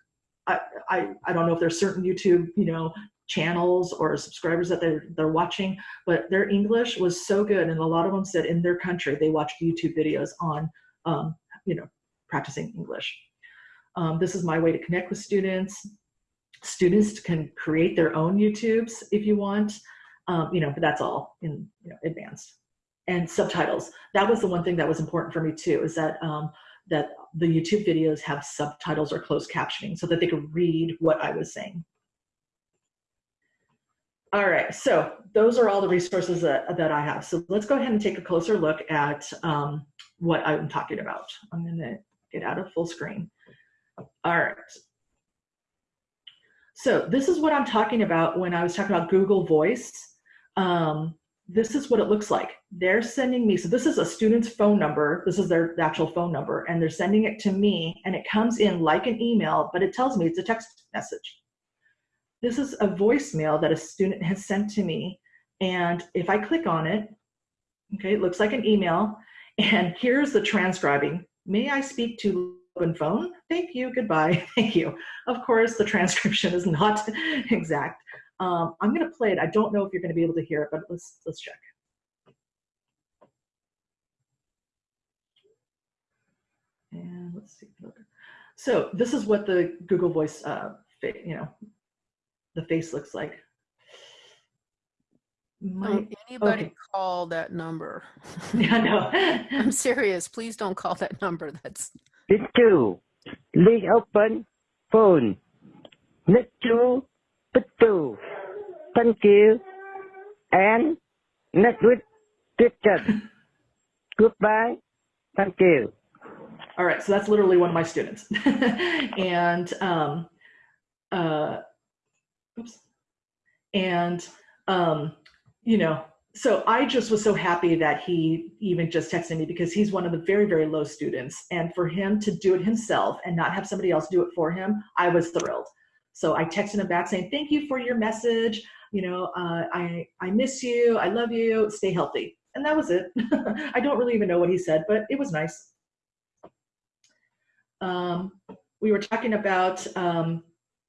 I, I, I don't know if there's certain YouTube, you know, channels or subscribers that they're, they're watching, but their English was so good. And a lot of them said in their country, they watched YouTube videos on, um, you know, practicing English. Um, this is my way to connect with students. Students can create their own YouTubes if you want, um, you know, but that's all in you know, advanced. And subtitles. That was the one thing that was important for me too, is that um, that the YouTube videos have subtitles or closed captioning so that they could read what I was saying. All right, so those are all the resources that, that I have. So let's go ahead and take a closer look at um, what I'm talking about. I'm gonna get out of full screen. All right. So this is what I'm talking about when I was talking about Google Voice. Um, this is what it looks like. They're sending me, so this is a student's phone number. This is their actual phone number, and they're sending it to me, and it comes in like an email, but it tells me it's a text message. This is a voicemail that a student has sent to me, and if I click on it, okay, it looks like an email, and here's the transcribing. May I speak to open phone. Thank you, goodbye, thank you. Of course, the transcription is not exact. Um, I'm gonna play it. I don't know if you're gonna be able to hear it, but let's, let's check. And let's see. So this is what the Google Voice, uh, you know, the face looks like. My, anybody okay. call that number? Yeah, no. I'm serious. Please don't call that number. That's Page two. Link open phone. Next two. Two. Thank you. And next week, question. Goodbye. Thank you. All right, so that's literally one of my students. and um, uh, oops. And um, you know, so I just was so happy that he even just texted me because he's one of the very, very low students. And for him to do it himself and not have somebody else do it for him, I was thrilled. So I texted him back saying, thank you for your message. You know, uh, I, I miss you. I love you. Stay healthy. And that was it. I don't really even know what he said, but it was nice. Um, we were talking about um,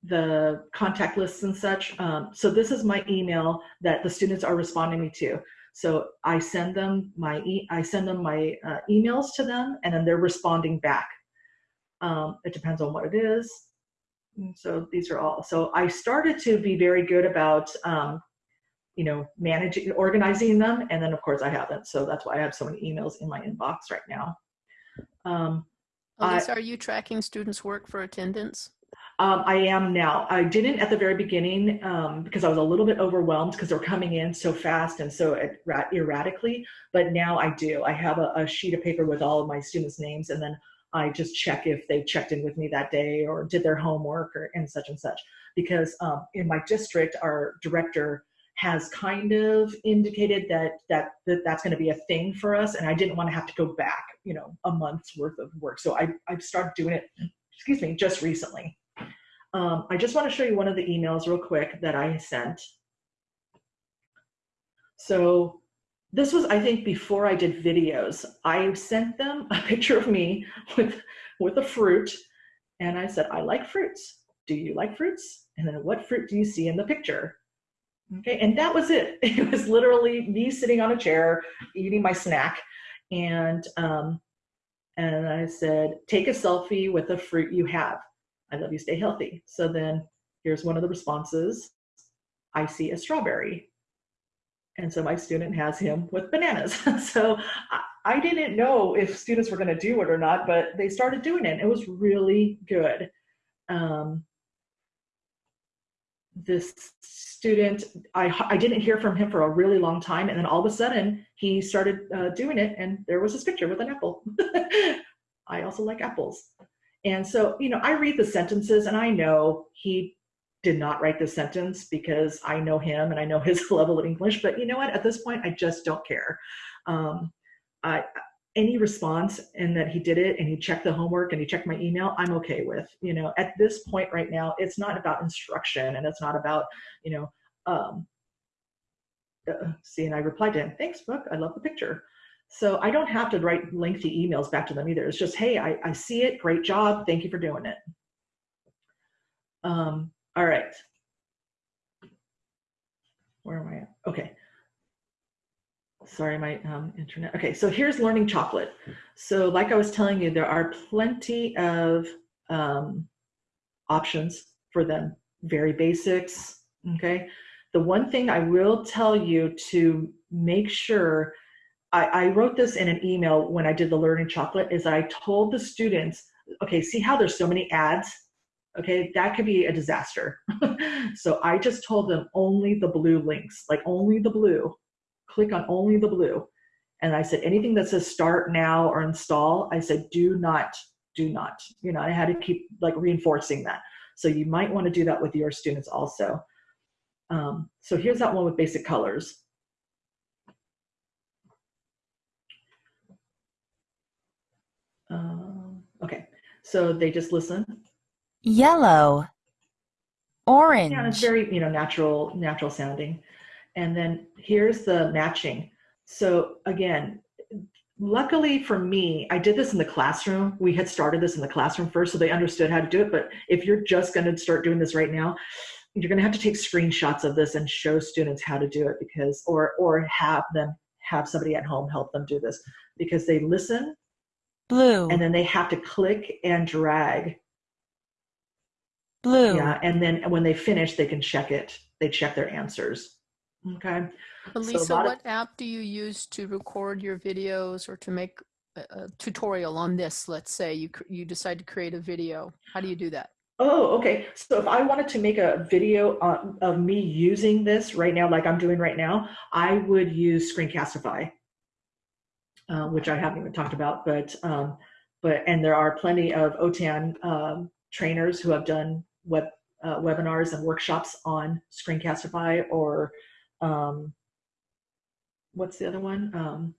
the contact lists and such. Um, so this is my email that the students are responding me to. So I send them my e I send them my uh, emails to them, and then they're responding back. Um, it depends on what it is. And so these are all. So I started to be very good about, um, you know, managing, organizing them, and then of course I haven't. So that's why I have so many emails in my inbox right now. Um, Elise, are you tracking students' work for attendance? Um, I am now. I didn't at the very beginning um, because I was a little bit overwhelmed because they're coming in so fast and so erratically. But now I do. I have a, a, sheet of paper with all of my students' names, and then I just check if they checked in with me that day or did their homework or and such and such. Because um, in my district, our director has kind of indicated that that, that that's going to be a thing for us, and I didn't want to have to go back, you know, a month's worth of work. So I I started doing it. Excuse me, just recently. Um, I just want to show you one of the emails real quick that I sent. So this was, I think, before I did videos. I sent them a picture of me with, with a fruit, and I said, I like fruits. Do you like fruits? And then what fruit do you see in the picture? Okay, and that was it. It was literally me sitting on a chair, eating my snack, and um, and I said, take a selfie with the fruit you have. I love you, stay healthy. So then here's one of the responses. I see a strawberry. And so my student has him with bananas. so I, I didn't know if students were going to do it or not, but they started doing it. It was really good. Um, this student, I, I didn't hear from him for a really long time. And then all of a sudden he started uh, doing it and there was his picture with an apple. I also like apples. And so, you know, I read the sentences and I know he did not write this sentence because I know him and I know his level of English. But you know what? At this point, I just don't care. Um, I, any response and that he did it and he checked the homework and he checked my email, I'm okay with. You know, at this point right now, it's not about instruction and it's not about, you know, um, uh, see, and I replied to him, thanks, book. I love the picture. So I don't have to write lengthy emails back to them either. It's just, hey, I, I see it. Great job. Thank you for doing it. Um, all right. Where am I at? Okay. Sorry, my um, internet. Okay, so here's learning chocolate. So like I was telling you, there are plenty of um, options for them. Very basics, okay? The one thing I will tell you to make sure I, I wrote this in an email when I did the learning chocolate is I told the students, okay, see how there's so many ads? Okay, that could be a disaster. so I just told them only the blue links, like only the blue. Click on only the blue. And I said, anything that says start now or install, I said, do not, do not. You know, I had to keep like reinforcing that. So you might want to do that with your students also. Um, so here's that one with basic colors. Okay, so they just listen. Yellow. Orange. Yeah, it's very you know natural, natural sounding. And then here's the matching. So again, luckily for me, I did this in the classroom. We had started this in the classroom first, so they understood how to do it. But if you're just going to start doing this right now, you're going to have to take screenshots of this and show students how to do it because, or or have them have somebody at home help them do this because they listen Blue. And then they have to click and drag. Blue. Yeah, and then when they finish, they can check it. They check their answers. Okay. Elisa, so what of, app do you use to record your videos or to make a, a, tutorial on this? Let's say you you decide to create a video. How do you do that? Oh, okay. So if I wanted to make a video on, of me using this right now, like I'm doing right now, I would use Screencastify uh, which I haven't even talked about, but um, but and there are plenty of OTAN um, trainers who have done web uh, webinars and workshops on Screencastify or um, what's the other one? Um,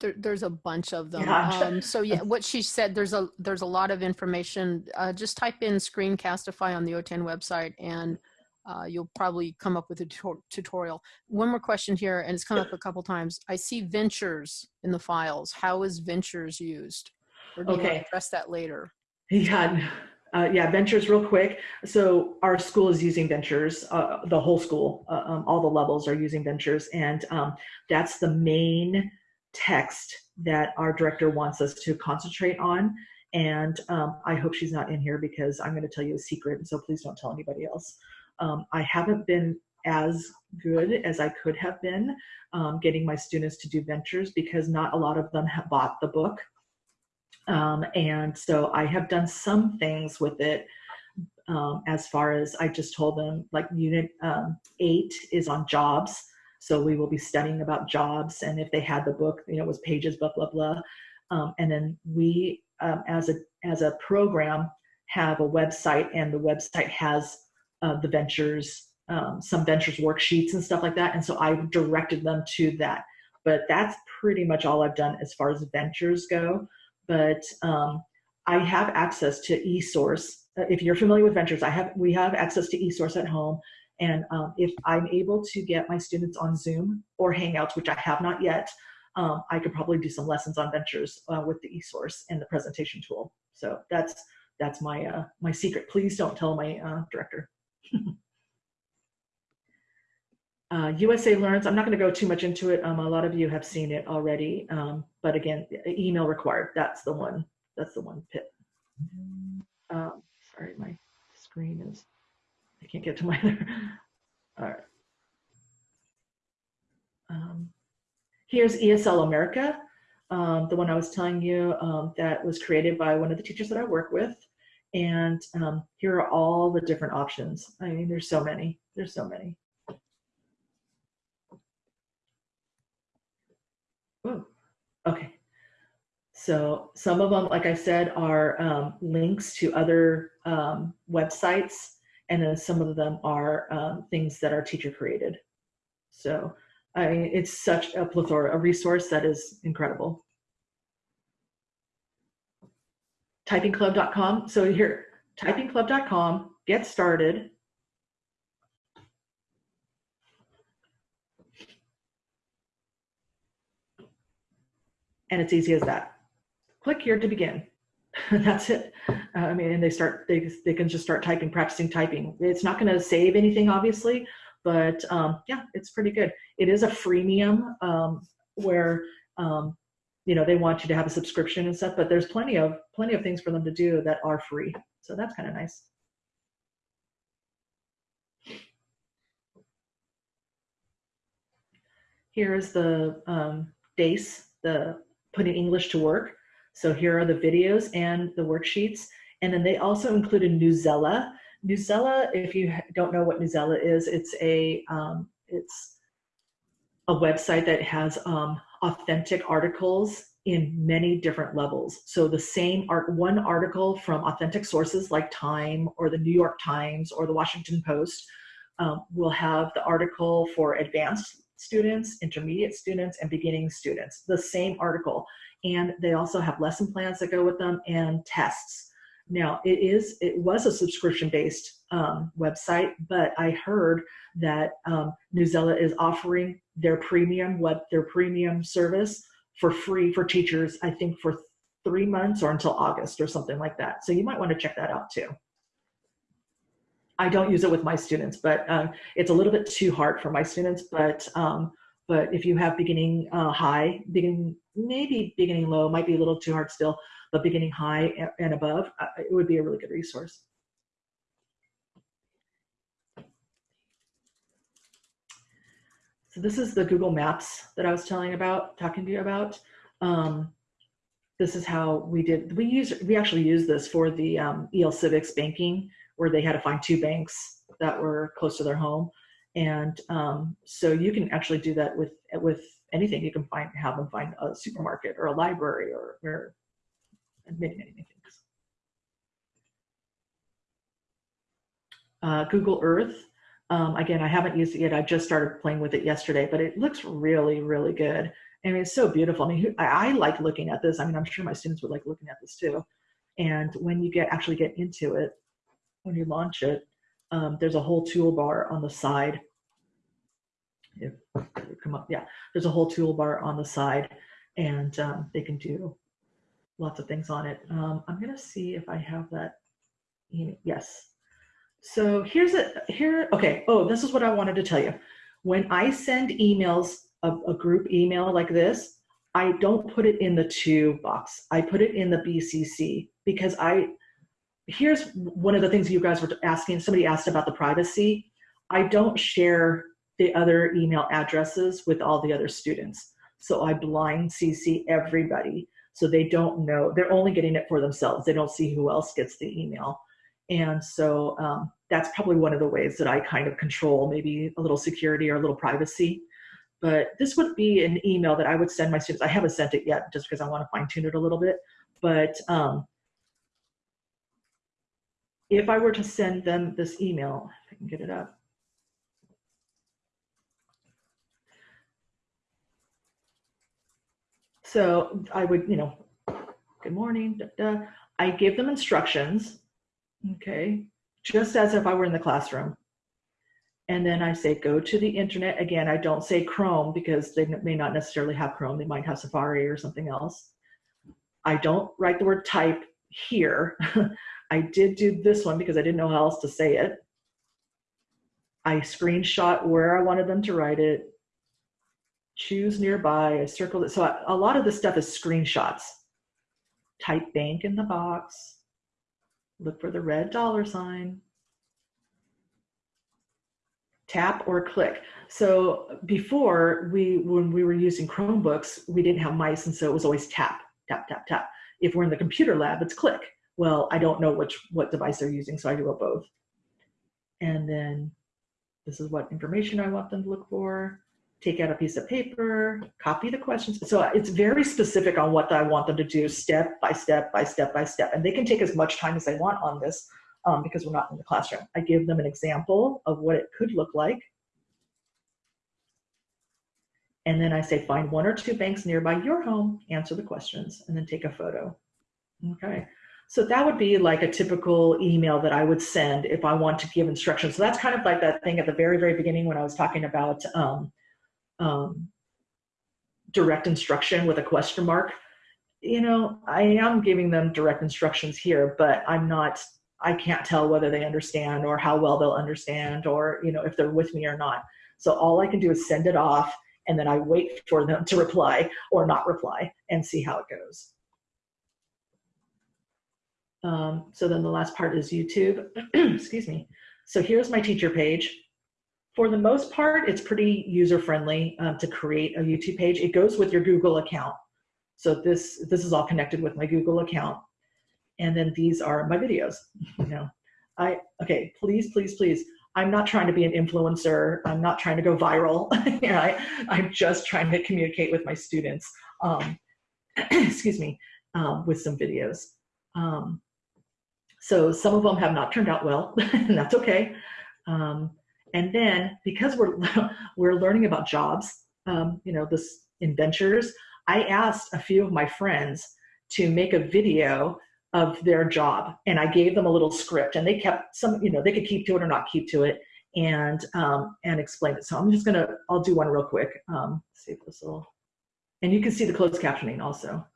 There, there's a bunch of them. Yeah, Um, so yeah, what she said, there's a there's a lot of information. Uh, just type in Screencastify on the OTAN website, and uh, you'll probably come up with a tutorial. One more question here, and it's come up a couple times. I see ventures in the files. How is ventures used? Or do you Okay. to address that later? Yeah, uh, yeah, ventures real quick. So our school is using ventures, uh, the whole school, uh, um, all the levels are using ventures. And um, that's the main text that our director wants us to concentrate on. And um, I hope she's not in here because I'm going to tell you a secret. So please don't tell anybody else. Um, I haven't been as good as I could have been um, getting my students to do ventures because not a lot of them have bought the book. Um, and so I have done some things with it um, as far as I just told them, like unit um, eight is on jobs. So we will be studying about jobs. And if they had the book, you know, it was pages, blah, blah, blah. Um, and then we, um, as, a, as a program, have a website and the website has uh, the ventures, um, some ventures worksheets and stuff like that. And so I directed them to that. But that's pretty much all I've done as far as ventures go but um, I have access to eSource. Uh, If you're familiar with Ventures, I have we have access to eSource at home, and um, if I'm able to get my students on Zoom or Hangouts, which I have not yet, um, I could probably do some lessons on Ventures uh, with the eSource and the presentation tool. So that's that's my uh, my secret. Please don't tell my uh, director. Uh, USA Learns, I'm not going to go too much into it. Um, a lot of you have seen it already. Um, but again, email required. That's the one. That's the one pit. Um, sorry, my screen is, I can't get to my, other. all right. Um, here's ESL America, um, the one I was telling you um, that was created by one of the teachers that I work with. And um, here are all the different options. I mean, there's so many. There's so many. Ooh, okay. So some of them, like I said, are um, links to other um, websites, and then some of them are um, things that are teacher created. So I mean, it's such a plethora, a resource that is incredible. Typingclub.com. So here, typingclub.com, get started. and it's easy as that. Click here to begin. That's it. Uh, I mean, and they start, they, they can just start typing, practicing typing. It's not going to save anything, obviously, but um, yeah, it's pretty good. It is a freemium um, where, um, you know, they want you to have a subscription and stuff, but there's plenty of, plenty of things for them to do that are free. So that's kind of nice. Here's the um, DACE, the putting English to work. So here are the videos and the worksheets. And then they also included Newsella. Newsella, if you don't know what Newsella is, it's a um, it's a website that has um, authentic articles in many different levels. So the same art, one article from authentic sources like Time or the New York Times or the Washington Post um, will have the article for advanced students, intermediate students, and beginning students, the same article. And they also have lesson plans that go with them and tests. Now it is, it was a subscription-based um, website, but I heard that um, Newsella is offering their premium, what their premium service for free for teachers, I think for three months or until August or something like that. So you might want to check that out too. I don't use it with my students, but um, it's a little bit too hard for my students. But um, but if you have beginning uh, high, beginning maybe beginning low, might be a little too hard still, but beginning high and above, it would be a really good resource. So this is the Google Maps that I was telling about, talking to you about. Um, this is how we did, we use, we actually use this for the um, EL Civics banking where they had to find two banks that were close to their home. And um, so you can actually do that with, with anything. You can find, have them find a supermarket or a library or, or and many, many, many things. Uh, Google Earth. Um, again, I haven't used it yet. I just started playing with it yesterday, but it looks really, really good. I mean, it's so beautiful. I mean, I, I like looking at this. I mean, I'm sure my students would like looking at this too. And when you get actually get into it, when you launch it, um, there's a whole toolbar on the side. If come up, yeah, there's a whole toolbar on the side, and um, they can do lots of things on it. Um, I'm gonna see if I have that. Yes. So here's a here. Okay. Oh, this is what I wanted to tell you. When I send emails, a, a group email like this, I don't put it in the to box. I put it in the BCC because I. Here's one of the things you guys were asking. Somebody asked about the privacy. I don't share the other email addresses with all the other students. So I blind CC everybody so they don't know. They're only getting it for themselves. They don't see who else gets the email. And so um, that's probably one of the ways that I kind of control maybe a little security or a little privacy. But this would be an email that I would send my students. I haven't sent it yet just because I want to fine tune it a little bit. But um, if I were to send them this email, if I can get it up. So I would, you know, good morning. I give them instructions, okay, just as if I were in the classroom. And then I say, go to the internet. Again, I don't say Chrome because they may not necessarily have Chrome. They might have Safari or something else. I don't write the word type here. I did do this one because I didn't know how else to say it. I screenshot where I wanted them to write it. Choose nearby, I circled it. So I, a lot of this stuff is screenshots. Type bank in the box. Look for the red dollar sign. Tap or click. So before we, when we were using Chromebooks, we didn't have mice, and so it was always tap, tap, tap, tap. If we're in the computer lab, it's click. Well, I don't know which what device they're using, so I do both. And then this is what information I want them to look for. Take out a piece of paper, copy the questions. So it's very specific on what I want them to do step by step by step by step. And they can take as much time as they want on this um, because we're not in the classroom. I give them an example of what it could look like. And then I say, find one or two banks nearby your home, answer the questions, and then take a photo. Okay. So that would be like a typical email that I would send if I want to give instructions. So that's kind of like that thing at the very, very beginning when I was talking about um, um, direct instruction with a question mark. You know, I am giving them direct instructions here, but I'm not, I can't tell whether they understand or how well they'll understand or, you know, if they're with me or not. So all I can do is send it off and then I wait for them to reply or not reply and see how it goes. Um, so then the last part is YouTube. Excuse me. So here's my teacher page. For the most part, it's pretty user-friendly um, to create a YouTube page. It goes with your Google account. So this, this is all connected with my Google account. And then these are my videos. You know, I, okay, please, please, please. I'm not trying to be an influencer. I'm not trying to go viral. you know, I, I'm just trying to communicate with my students. Um, excuse me, um, with some videos. Um, so some of them have not turned out well, and that's okay. Um, and then because we're we're learning about jobs, um, you know, this inventors, I asked a few of my friends to make a video of their job, and I gave them a little script, and they kept some, you know, they could keep to it or not keep to it, and um, and explain it. So I'm just gonna, I'll do one real quick. Um, this will, and you can see the closed captioning also.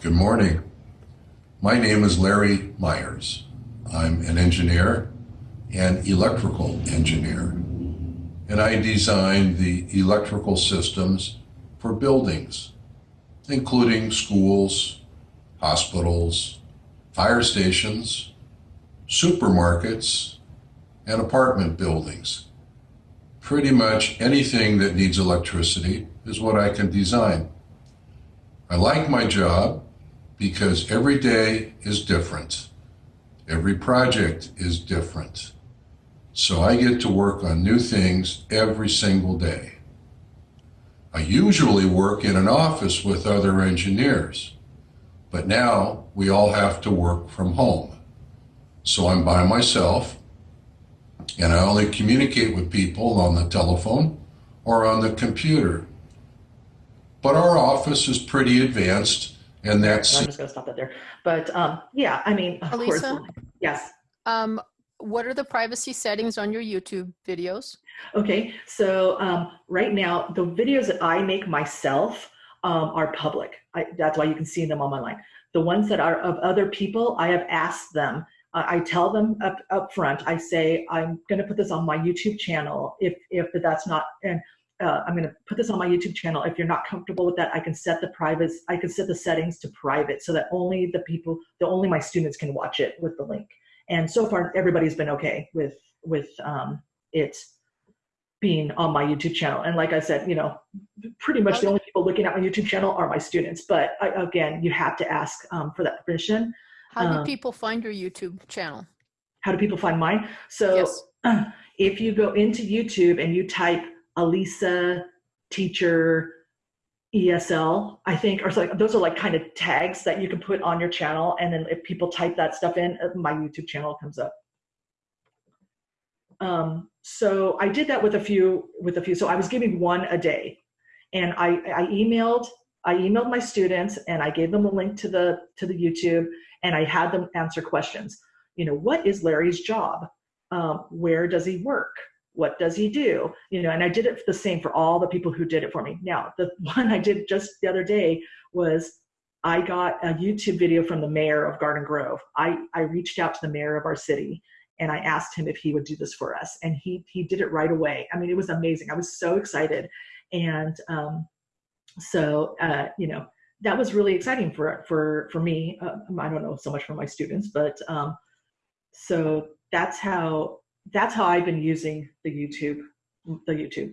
Good morning. My name is Larry Myers. I'm an engineer and electrical engineer, and I design the electrical systems for buildings, including schools, hospitals, fire stations, supermarkets, and apartment buildings. Pretty much anything that needs electricity is what I can design. I like my job because every day is different. Every project is different. So I get to work on new things every single day. I usually work in an office with other engineers, But now we all have to work from home. So I'm by myself and I only communicate with people on the telephone or on the computer. But our office is pretty advanced and that's I'm just going to stop that there. But um, yeah, I mean, of course, yes. Um, what are the privacy settings on your YouTube videos? Okay, so um, right now, the videos that I make myself um, are public. I, that's why you can see them on my line. The ones that are of other people, I have asked them. Uh, I tell them up up front. I say I'm going to put this on my YouTube channel. If if that's not and uh, I'm going to put this on my YouTube channel. If you're not comfortable with that, I can set the private. I can set the settings to private so that only the people, the only my students can watch it with the link. And so far, everybody's been okay with with um, it being on my YouTube channel. And like I said, you know, pretty much the only people looking at my YouTube channel are my students. But I, again, you have to ask um, for that permission. How do Um, people find your YouTube channel? How do people find mine? So Yes. if you go into YouTube and you type Alisa teacher ESL, I think, or like, those are like kind of tags that you can put on your channel. And then if people type that stuff in, uh, my YouTube channel comes up. Um, so I did that with a few, with a few. So I was giving one a day and I, I emailed, I emailed my students and I gave them a link to the, to the YouTube and I had them answer questions. You know, what is Larry's job? Um, where does he work? What does he do? You know, and I did it the same for all the people who did it for me. Now, the one I did just the other day was I got a YouTube video from the mayor of Garden Grove. I, I reached out to the mayor of our city and I asked him if he would do this for us. And he, he did it right away. I mean, it was amazing. I was so excited. And um, so, uh, you know, that was really exciting for, for, for me. Uh, I don't know so much for my students, but um, so that's how, that's how I've been using the YouTube, the YouTube.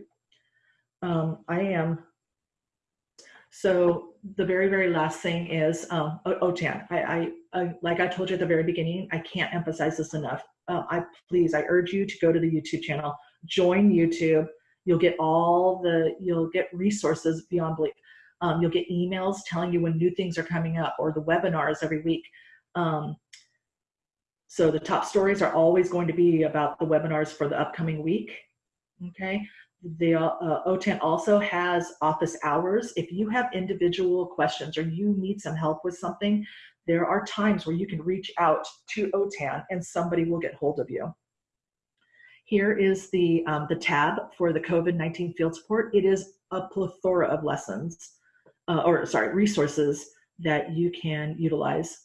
Um, I am, so the very, very last thing is um, OTAN. I, I, I, like I told you at the very beginning, I can't emphasize this enough. Uh, I please, I urge you to go to the YouTube channel, join YouTube. You'll get all the, you'll get resources beyond belief. Um, you'll get emails telling you when new things are coming up or the webinars every week. Um, so the top stories are always going to be about the webinars for the upcoming week. Okay. The uh, OTAN also has office hours. If you have individual questions or you need some help with something, there are times where you can reach out to OTAN and somebody will get hold of you. Here is the, um, the tab for the COVID-19 field support. It is a plethora of lessons, uh, or sorry, resources that you can utilize.